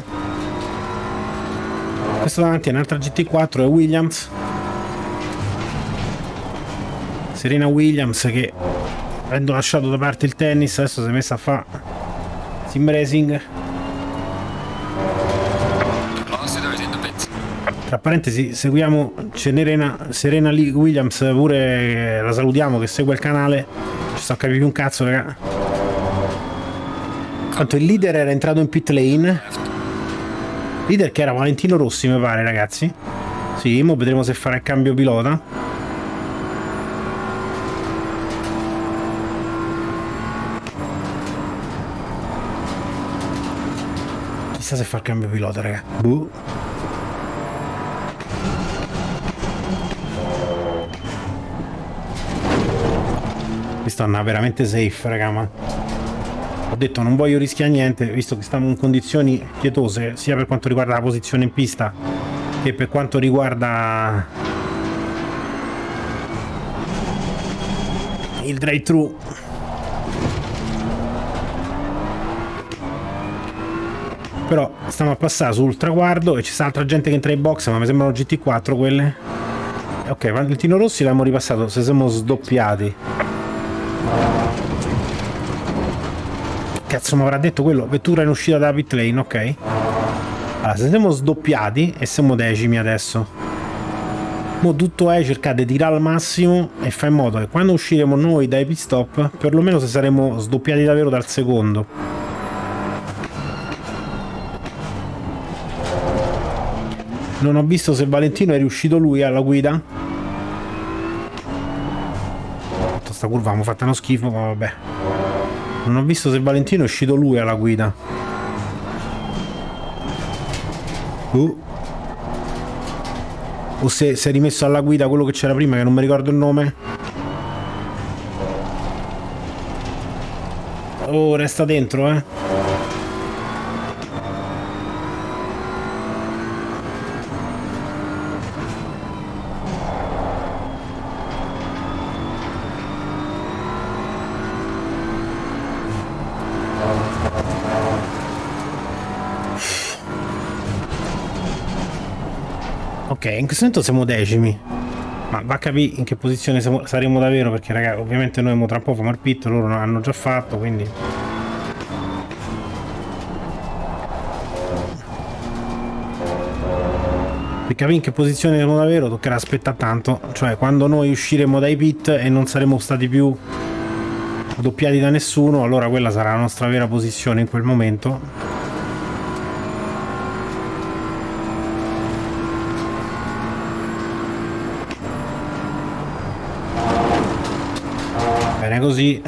Questo davanti è un'altra GT4 è Williams Serena Williams che avendo lasciato da parte il tennis adesso si è messa a fare sim racing. Tra parentesi seguiamo Serena, Serena Williams pure eh, la salutiamo che segue il canale. Ci sto a capire più un cazzo raga. Tanto il leader era entrato in pit lane. Leader che era Valentino Rossi mi pare ragazzi. Sì, mo vedremo se farà il cambio pilota Chissà se fa il cambio pilota, raga. Buh. Questa è una veramente safe, raga, ma... Ho detto non voglio rischiare niente, visto che stiamo in condizioni pietose, sia per quanto riguarda la posizione in pista, che per quanto riguarda... Il drive-thru Però stiamo a passare sul traguardo e ci sta altra gente che entra in box, ma mi sembrano GT4 quelle. Ok, Valentino Rossi l'abbiamo ripassato, se siamo sdoppiati. Cazzo mi avrà detto quello, vettura in uscita da pit lane, ok. Allora, se siamo sdoppiati e siamo decimi adesso. Mo tutto è cercare di tirare al massimo e fare in modo che quando usciremo noi dai pit stop, perlomeno se saremo sdoppiati davvero dal secondo. Non ho visto se Valentino è riuscito lui alla guida. Sta curva mi fatta uno schifo, ma vabbè. Non ho visto se Valentino è uscito lui alla guida. Uh. O se si è rimesso alla guida quello che c'era prima, che non mi ricordo il nome. Oh, resta dentro, eh. Ok, in questo momento siamo decimi. Ma va a capire in che posizione saremo davvero, perché raga, ovviamente noi tra un po' famo il pit, loro l'hanno già fatto, quindi... Per capire in che posizione siamo davvero toccherà aspettare tanto, cioè quando noi usciremo dai pit e non saremo stati più doppiati da nessuno, allora quella sarà la nostra vera posizione in quel momento. Bene così.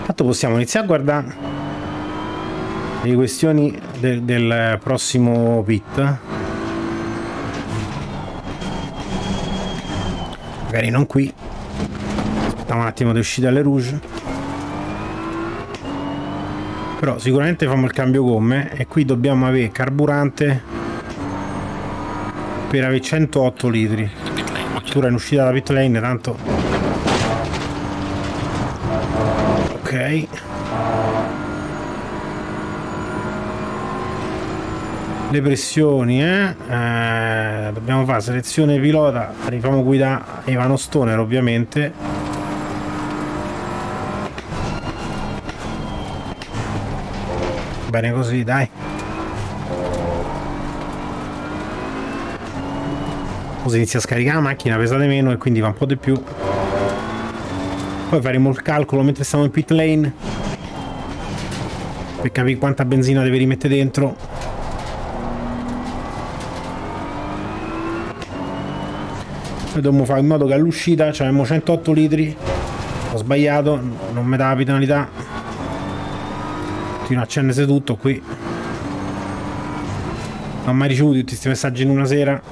Intanto possiamo iniziare a guardare le questioni del, del prossimo pit. Magari non qui. Aspettiamo un attimo di uscire dalle rouge però sicuramente famo il cambio gomme e qui dobbiamo avere carburante per avere 108 litri. Addirittura in uscita dalla pit lane tanto. Ok. Le pressioni eh? Eh, dobbiamo fare selezione pilota. Rifamo guida Ivano Stoner ovviamente. Bene così, dai. Così inizia a scaricare la macchina, pesate meno e quindi va un po' di più. Poi faremo il calcolo mentre stiamo in pit lane per capire quanta benzina deve rimettere dentro. Noi dobbiamo fare in modo che all'uscita abbiamo 108 litri. Ho sbagliato, non mi dà la penalità. Continua a accendersi tutto qui. Non ho mai ricevuto tutti questi messaggi in una sera.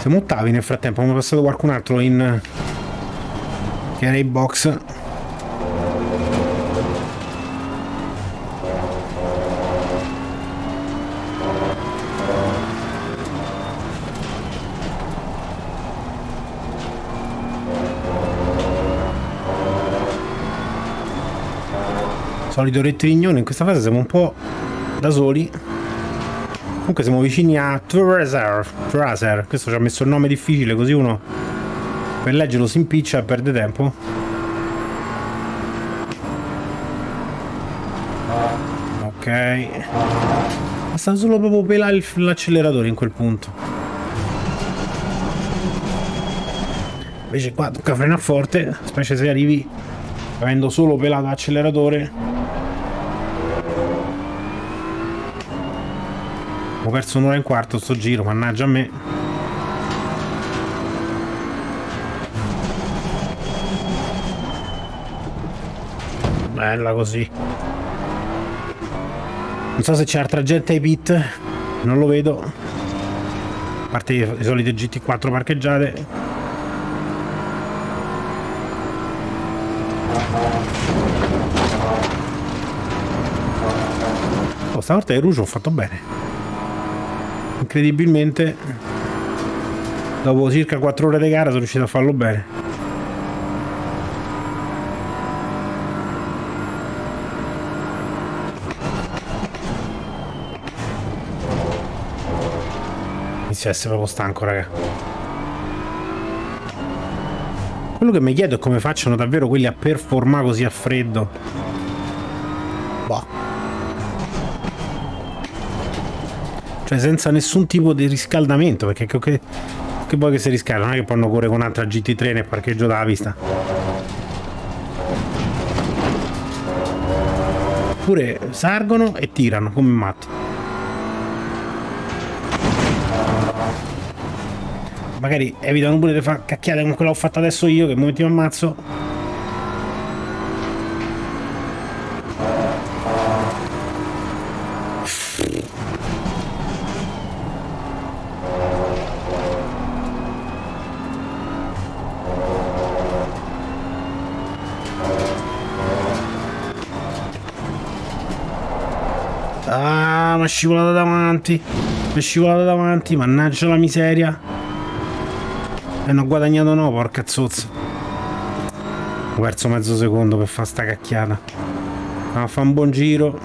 Siamo ottavi nel frattempo, è passato qualcun altro in... che era in box. Solito rettignone, in questa fase siamo un po' da soli. Comunque siamo vicini a Tracer. Tracer. Questo ci ha messo il nome difficile così uno per leggerlo si impiccia e perde tempo. Ok. Basta solo proprio pelare l'acceleratore in quel punto. Invece qua tocca frenare forte, specie se arrivi avendo solo pelato l'acceleratore. Ho perso un'ora e un quarto sto giro, mannaggia a me. Bella così. Non so se c'è altra gente ai pit, non lo vedo. A parte le solite GT4 parcheggiate. Oh, stavolta il Rouge ho fatto bene incredibilmente dopo circa 4 ore di gara sono riuscito a farlo bene. Inizio a essere proprio stanco raga. Quello che mi chiedo è come facciano davvero quelli a performare così a freddo cioè senza nessun tipo di riscaldamento perché che, che poi che si riscalda? Non è che poi correre con un'altra GT3 nel parcheggio dalla vista. Oppure sargono e tirano come matti magari evitano pure di fare cacchiate come quella che ho fatto adesso io che un momento mi ammazzo è scivolata davanti è scivolata davanti mannaggia la miseria. E non ho guadagnato no porca zozza. Ho perso mezzo secondo per fare sta cacchiata. A fa un buon giro.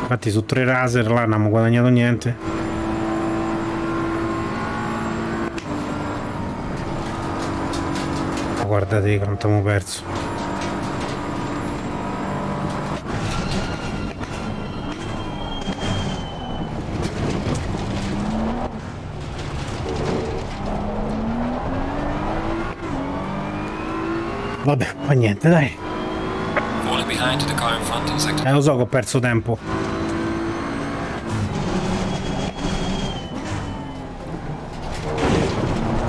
Infatti su tre raser là non abbiamo guadagnato niente. Guardate quanto abbiamo perso Vabbè, fa niente, dai. Eh, lo so che ho perso tempo.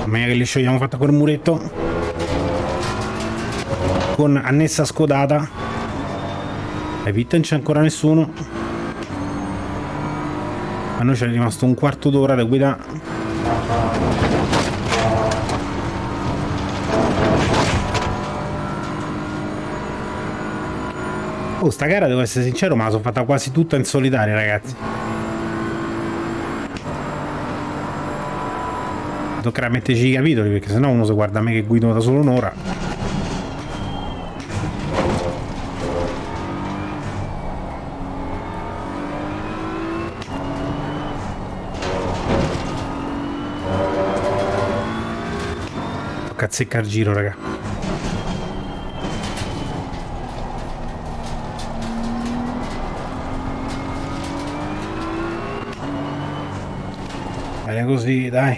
Meglio che li sciogliamo fatta quel muretto. Con annessa scodata. Ai pit non c'è ancora nessuno. A noi c'è rimasto un quarto d'ora da guida Oh, sta gara devo essere sincero, ma la sono fatta quasi tutta in solitaria, ragazzi. Toccherà metterci i capitoli, perché sennò uno si guarda a me che guido da solo un'ora. Tocca azzeccar giro, raga. Bene così, dai.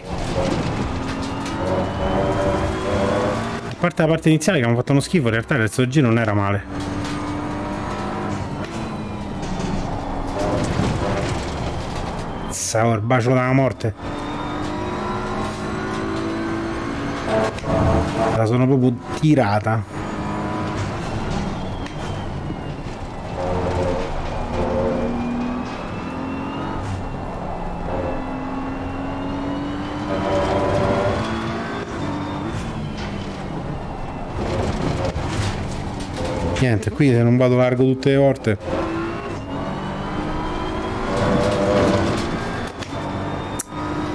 A parte la parte iniziale che abbiamo fatto uno schifo, in realtà il resto del giro non era male. Sa, il bacio della morte. La sono proprio tirata. Niente, qui se non vado largo tutte le volte.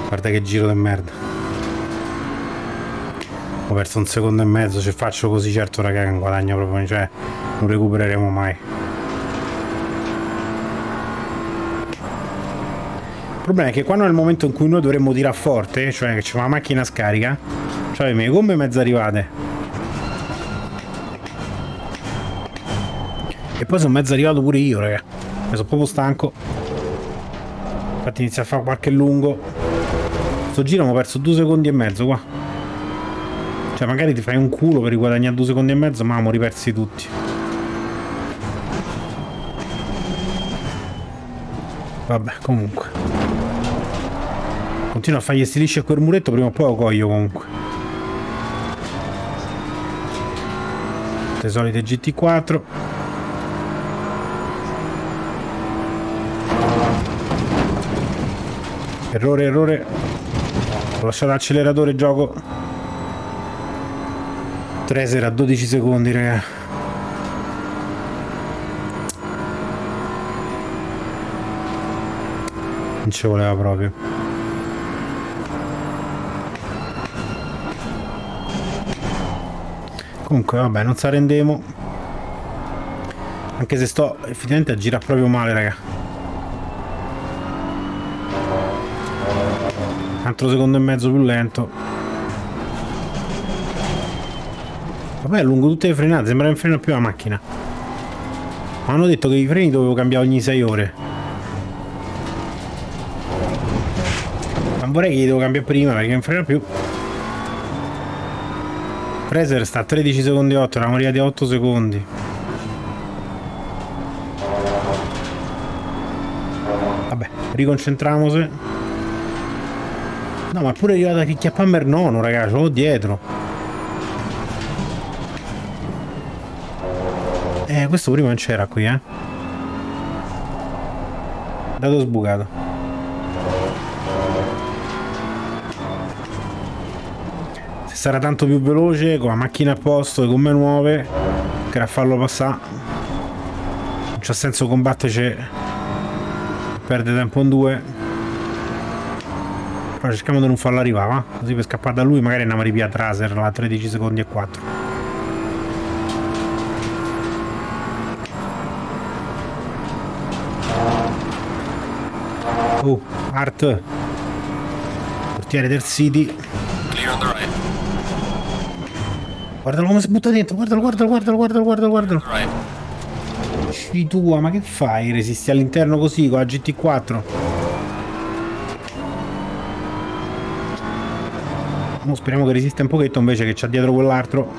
Guarda che giro di merda. Ho perso un secondo e mezzo, se faccio così certo raga non guadagno proprio, cioè non recupereremo mai. Il problema è che quando il momento in cui noi dovremmo tirare forte, cioè che c'è una macchina scarica, cioè le mie gomme mezzo arrivate. E poi sono mezzo arrivato pure io, raga. Mi sono proprio stanco. Infatti inizio a fare qualche lungo. Sto giro mi ho perso due secondi e mezzo qua. Cioè magari ti fai un culo per riguadagnare due secondi e mezzo, ma mo ripersi tutti. Vabbè, comunque. Continuo a fargli stilisci quel muretto, prima o poi lo coglio comunque. Le solite GT4. Errore, errore. Ho lasciato l'acceleratore gioco. Treser a 12 secondi, raga. Non ci voleva proprio. Comunque, vabbè, non sa rendemo. Anche se sto effettivamente a girare proprio male, raga. Altro secondo e mezzo più lento. Vabbè lungo tutte le frenate sembra che non freno più la macchina. Ma hanno detto che i freni dovevo cambiare ogni 6 ore. Ma vorrei che li devo cambiare prima perché non frena più. Fraser sta a 13 secondi 8 eravamo arrivati a 8 secondi. Vabbè riconcentriamoci No, ma pure arrivata che chiappammer nono, ragazzi, l'ho dietro. Eh, questo prima non c'era qui, eh. Dato sbucato. Se sarà tanto più veloce, con la macchina a posto, le gomme nuove, che a farlo passare. Non c'ha senso combatterci. Perde tempo in due. Però cerchiamo di non farlo arrivare, va? Così per scappare da lui magari andiamo a ripiare Traser a 13 secondi e 4. Oh, Art. Portiere del City. Guardalo come si butta dentro, guardalo, guardalo, guardalo, guardalo, guardalo, guardalo. Right. tua, ma che fai? Resisti all'interno così con la GT4? Speriamo che resista un pochetto invece che c'ha dietro quell'altro.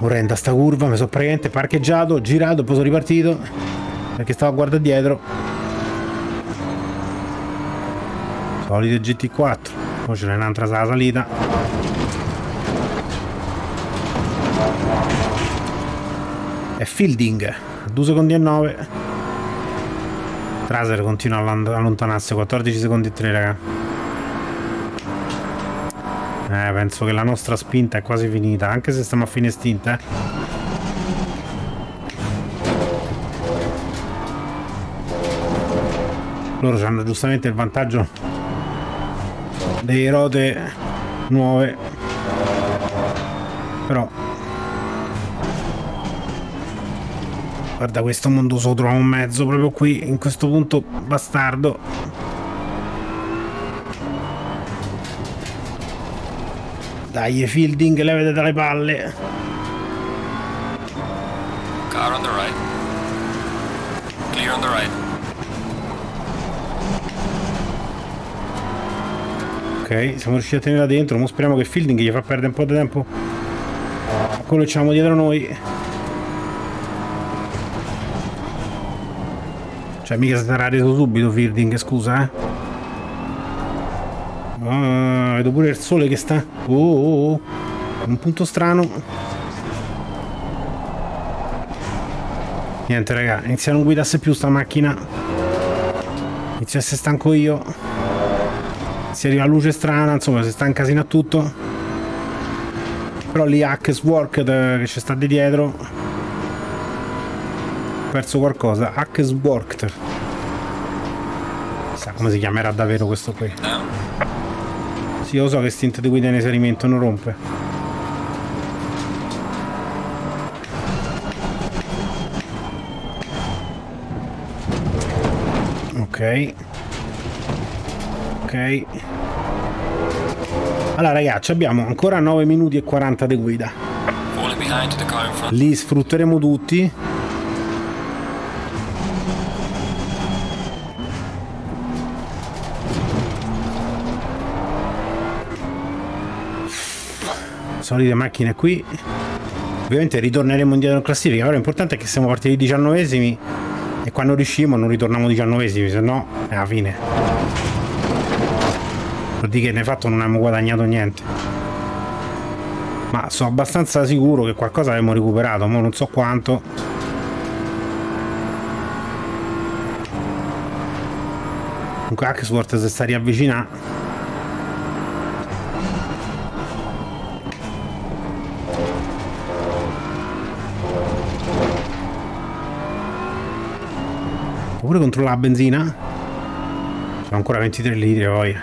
Orrenda sta curva, mi sono praticamente parcheggiato, girato poi sono ripartito perché stavo a guardare dietro. Solite GT4, poi ce n'è un'altra sala salita. E Fielding, 2 secondi e 9. Traser continua a allontanarsi. 14 secondi e 3 raga. Eh penso che la nostra spinta è quasi finita anche se stiamo a fine stint eh. Loro hanno giustamente il vantaggio delle rote nuove. Però Guarda questo mondo so trova un mezzo proprio qui, in questo punto bastardo. Dai, Fielding, levate dalle palle. Car on the right. Clear on the right. Ok, siamo riusciti a tenerla dentro. Ora speriamo che Fielding gli fa perdere un po' di tempo. Quello che c'avamo dietro noi. Cioè, mica si sarà reso subito Fielding, scusa, eh. Ah, vedo pure il sole che sta... Oh, oh, oh. Un punto strano. Niente, raga. Inizia a non guidasse più sta macchina. Inizia a essere stanco io. Si arriva a luce strana, insomma, si sta incasinando tutto. Però lì Hackes Worked che ci sta di dietro. Perso qualcosa. Hackes Worked. Chissà come si chiamerà davvero questo qui. Sì, lo so che stint di guida in inserimento non rompe. Ok. Ok. Allora ragazzi, abbiamo ancora 9 minuti e 40 di guida. Li sfrutteremo tutti. Solite macchine qui. Ovviamente ritorneremo indietro in classifica, però l'importante è che siamo partiti diciannovesimi e quando riuscimo non ritorniamo diciannovesimi, se no è la fine. Vuol dire che ne fatto non abbiamo guadagnato niente. Ma sono abbastanza sicuro che qualcosa avremmo recuperato, ma non so quanto. Comunque Axworth si sta riavvicinando. Pure controllare la benzina? Sono ancora 23 litri poi.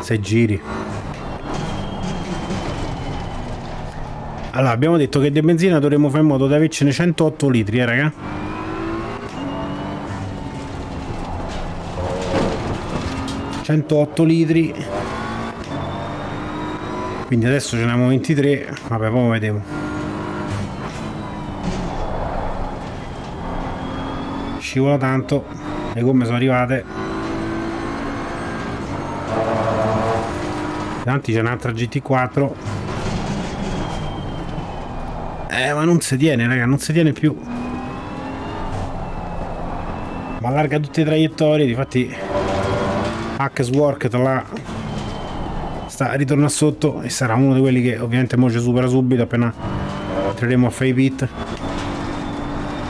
6 giri. Allora, abbiamo detto che di benzina dovremmo fare in modo di avercene 108 litri, eh, raga. ...108 litri... ...quindi adesso ce ne abbiamo 23... ...vabbè, poi vediamo... ...scivola tanto... ...le gomme sono arrivate... ...davanti c'è un'altra GT4... Eh, ma non si tiene, raga, non si tiene più. Ma allarga tutte le traiettorie, difatti Hackes Work là sta ritorna sotto e sarà uno di quelli che ovviamente mo ci supera subito appena entreremo a fare i pit.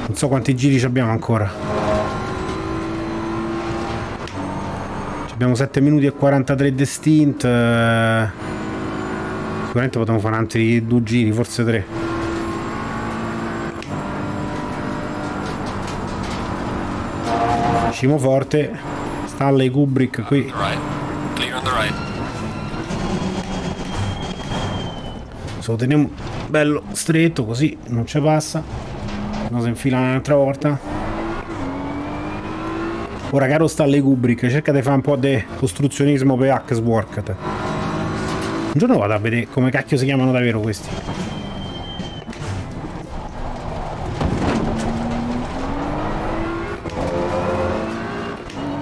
Non so quanti giri abbiamo ancora. Abbiamo 7 minuti e 43 di stint. Sicuramente potremmo fare altri due giri, forse tre. Scimo forte. Stanley Kubrick qui. Se lo teniamo bello stretto così non ci passa. Non si infila un'altra volta. Ora caro Stanley Kubrick, cerca di fare un po' di costruzionismo per Hackswork. Un giorno vado a vedere come cacchio si chiamano davvero questi.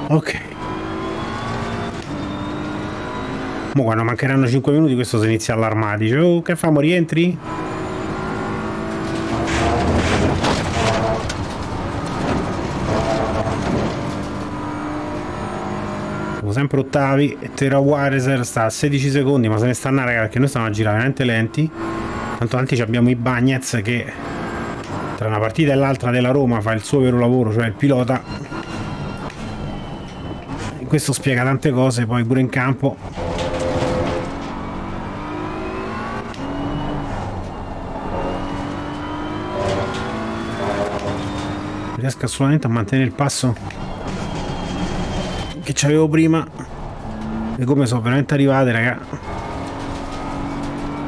Ok. Mo quando mancheranno 5 minuti questo si inizia a allarmare. Dice, oh, che famo, rientri? Sempre ottavi Terra Wireser sta a 16 secondi ma se ne sta una raga perché noi stiamo a girare veramente lenti. Tanto tanti abbiamo i Bagnets che tra una partita e l'altra della Roma fa il suo vero lavoro cioè il pilota. Questo spiega tante cose poi pure in campo. Riesco assolutamente a mantenere il passo che c'avevo prima e come sono veramente arrivate raga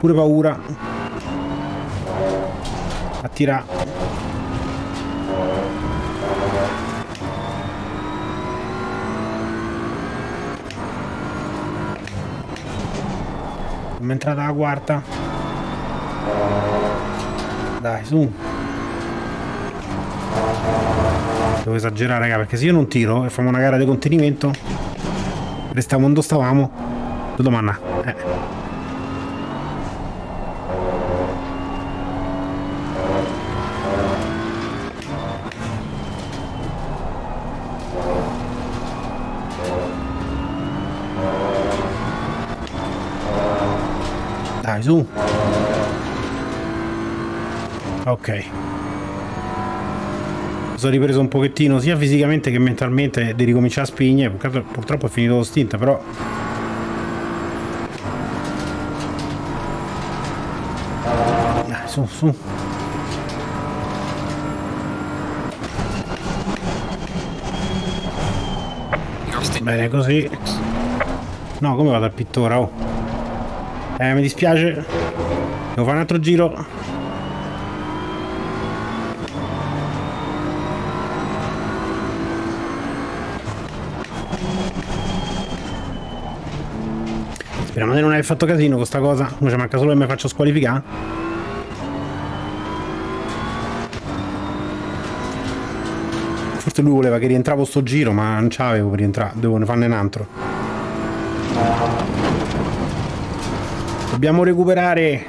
pure paura a tirare Siamo entrata la quarta. Dai, su. Devo esagerare, raga, perché se io non tiro e facciamo una gara di contenimento, restiamo dove stavamo. Domanda. Eh. Dai, su. Ok. Sono ripreso un pochettino sia fisicamente che mentalmente di ricominciare a spigne. Purtroppo è finito lo stint, però... Dai, su, su. Bene così. No, come vado al pittore? Oh. Eh, mi dispiace. Devo fare un altro giro. Speriamo di non aver fatto casino con sta cosa. Non ci manca solo che mi faccio squalificare. Forse lui voleva che rientravo sto giro, ma non c'avevo per rientrare. Devo ne farne un altro. Dobbiamo recuperare.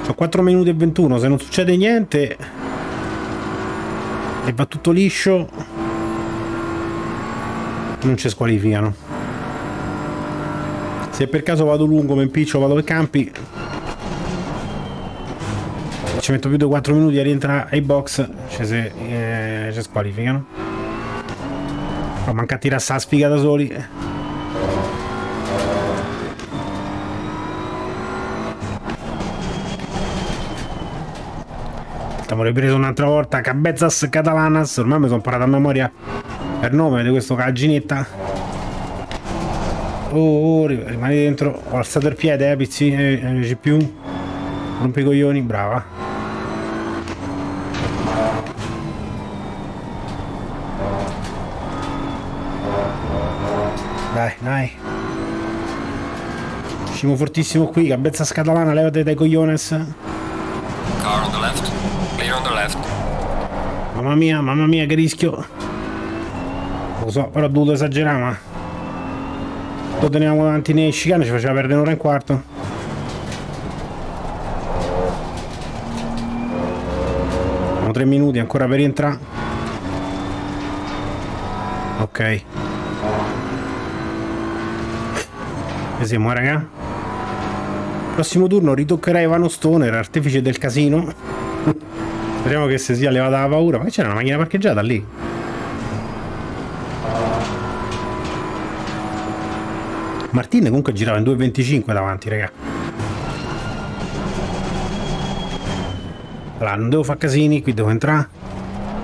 Sono 4 minuti e 21. Se non succede niente e va tutto liscio, non ci squalificano. Se per caso vado lungo, mi impiccio, vado per campi, ci metto più di 4 minuti a rientrare ai box, ci, se, eh, ci squalificano. Ma manca a tirare sta sfiga da soli. Stiamo ripreso un'altra volta. Cabezas Catalanas. Ormai mi sono imparato a memoria il nome di questo caginetta. Oh, oh, rimani dentro. Ho alzato il piede, eh, PC, eh, CPU. Rompi i coglioni, brava. Dai, dai. Uscimo fortissimo qui, cabezza scatalana, levate dai cogliones. Car on the left. Clear on the left. Mamma mia, mamma mia, che rischio. Lo so, però ho dovuto esagerare, ma... Lo teniamo davanti nei chicane, ci faceva perdere un'ora e un quarto. Sono tre minuti ancora per rientrare. Ok. E siamo, raga? Prossimo turno ritoccherà Ivano Stoner, artefice del casino. Speriamo che si sia levata la paura. Ma c'era una macchina parcheggiata lì? Martin comunque girava in 2.25 davanti, raga. Allora, non devo fare casini, qui devo entrare.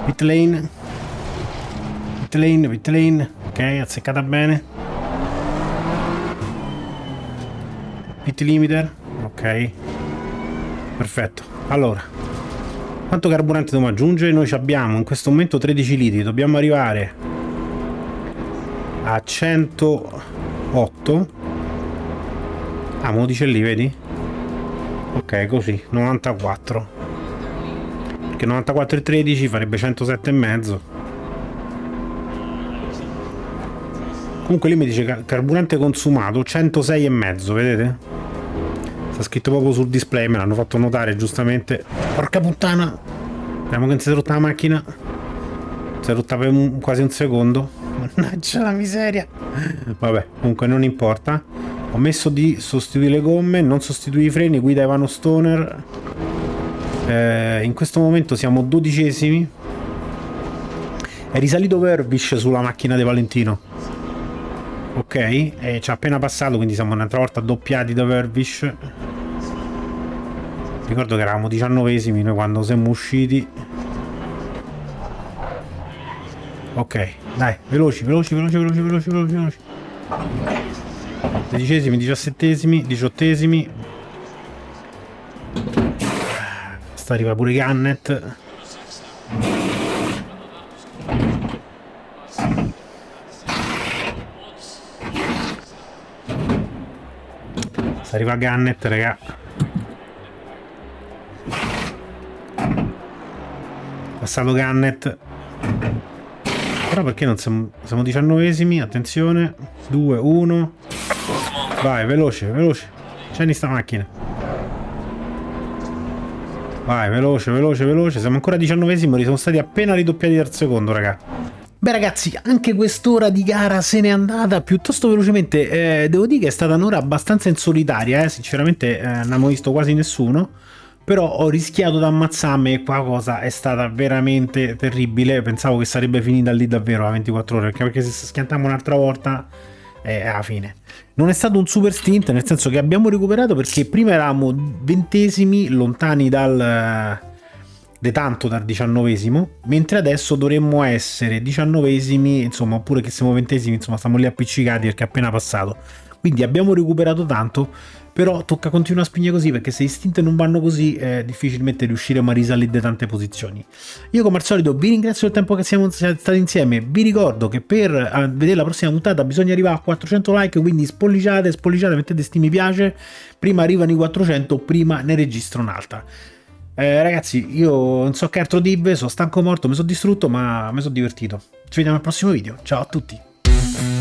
Pit lane. Pit lane, pit lane. Ok, azzeccata bene. Pit limiter. Ok. Perfetto. Allora, quanto carburante dobbiamo aggiungere? Noi abbiamo in questo momento 13 litri, dobbiamo arrivare a 108. Ah, me lo dice lì, vedi? Ok, così, 94. Perché 94 e 13 farebbe 107 e mezzo. Comunque lì mi dice carburante consumato 106 e mezzo, vedete? Sta scritto proprio sul display, me l'hanno fatto notare giustamente. Porca puttana! Vediamo che non si è rotta la macchina. Si è rotta per un, quasi un secondo. Mannaggia la miseria. Vabbè, comunque non importa. Ho messo di sostituire le gomme, non sostituire i freni, guida Ivano Stoner. Eh, in questo momento siamo dodicesimi. È risalito Verbish sulla macchina di Valentino. Ok, e ci ha appena passato, quindi siamo un'altra volta doppiati da Verbish. Ricordo che eravamo diciannovesimi noi quando siamo usciti. Ok, dai, veloci, veloci, veloci, veloci, veloci, veloci, veloci. Sedicesimi, diciassettesimi, diciottesimi. Sta arriva pure Gannet. Sta arriva Gannet, raga. Passato Gannet. Però perché non siamo... Siamo diciannovesimi, attenzione. 2, 1. Vai, veloce, veloce. Scendi sta macchina. Vai, veloce, veloce, veloce. Siamo ancora diciannovesimi, siamo stati appena ridoppiati dal secondo, raga. Beh ragazzi, anche quest'ora di gara se n'è andata piuttosto velocemente. Eh, devo dire che è stata un'ora abbastanza insolitaria, eh. sinceramente eh, non abbiamo visto quasi nessuno. Però ho rischiato di ammazzarmi e qua cosa è stata veramente terribile. Pensavo che sarebbe finita lì davvero a 24 ore, perché se schiantiamo un'altra volta è alla fine. Non è stato un super stint, nel senso che abbiamo recuperato perché prima eravamo ventesimi, lontani dal de tanto dal diciannovesimo, mentre adesso dovremmo essere diciannovesimi, insomma, oppure che siamo ventesimi, insomma, stiamo lì appiccicati perché è appena passato. Quindi abbiamo recuperato tanto, però tocca continuare a spingere così perché se i stint non vanno così eh, difficilmente riusciremo a risalire tante posizioni. Io come al solito vi ringrazio del tempo che siamo stati insieme, vi ricordo che per vedere la prossima puntata bisogna arrivare a 400 like, quindi spolliciate, spolliciate, mettete sti mi piace, prima arrivano i 400, prima ne registro un'altra. Eh, ragazzi, io non so che altro dirvi, sono stanco morto, mi sono distrutto, ma mi sono divertito. Ci vediamo al prossimo video. Ciao a tutti.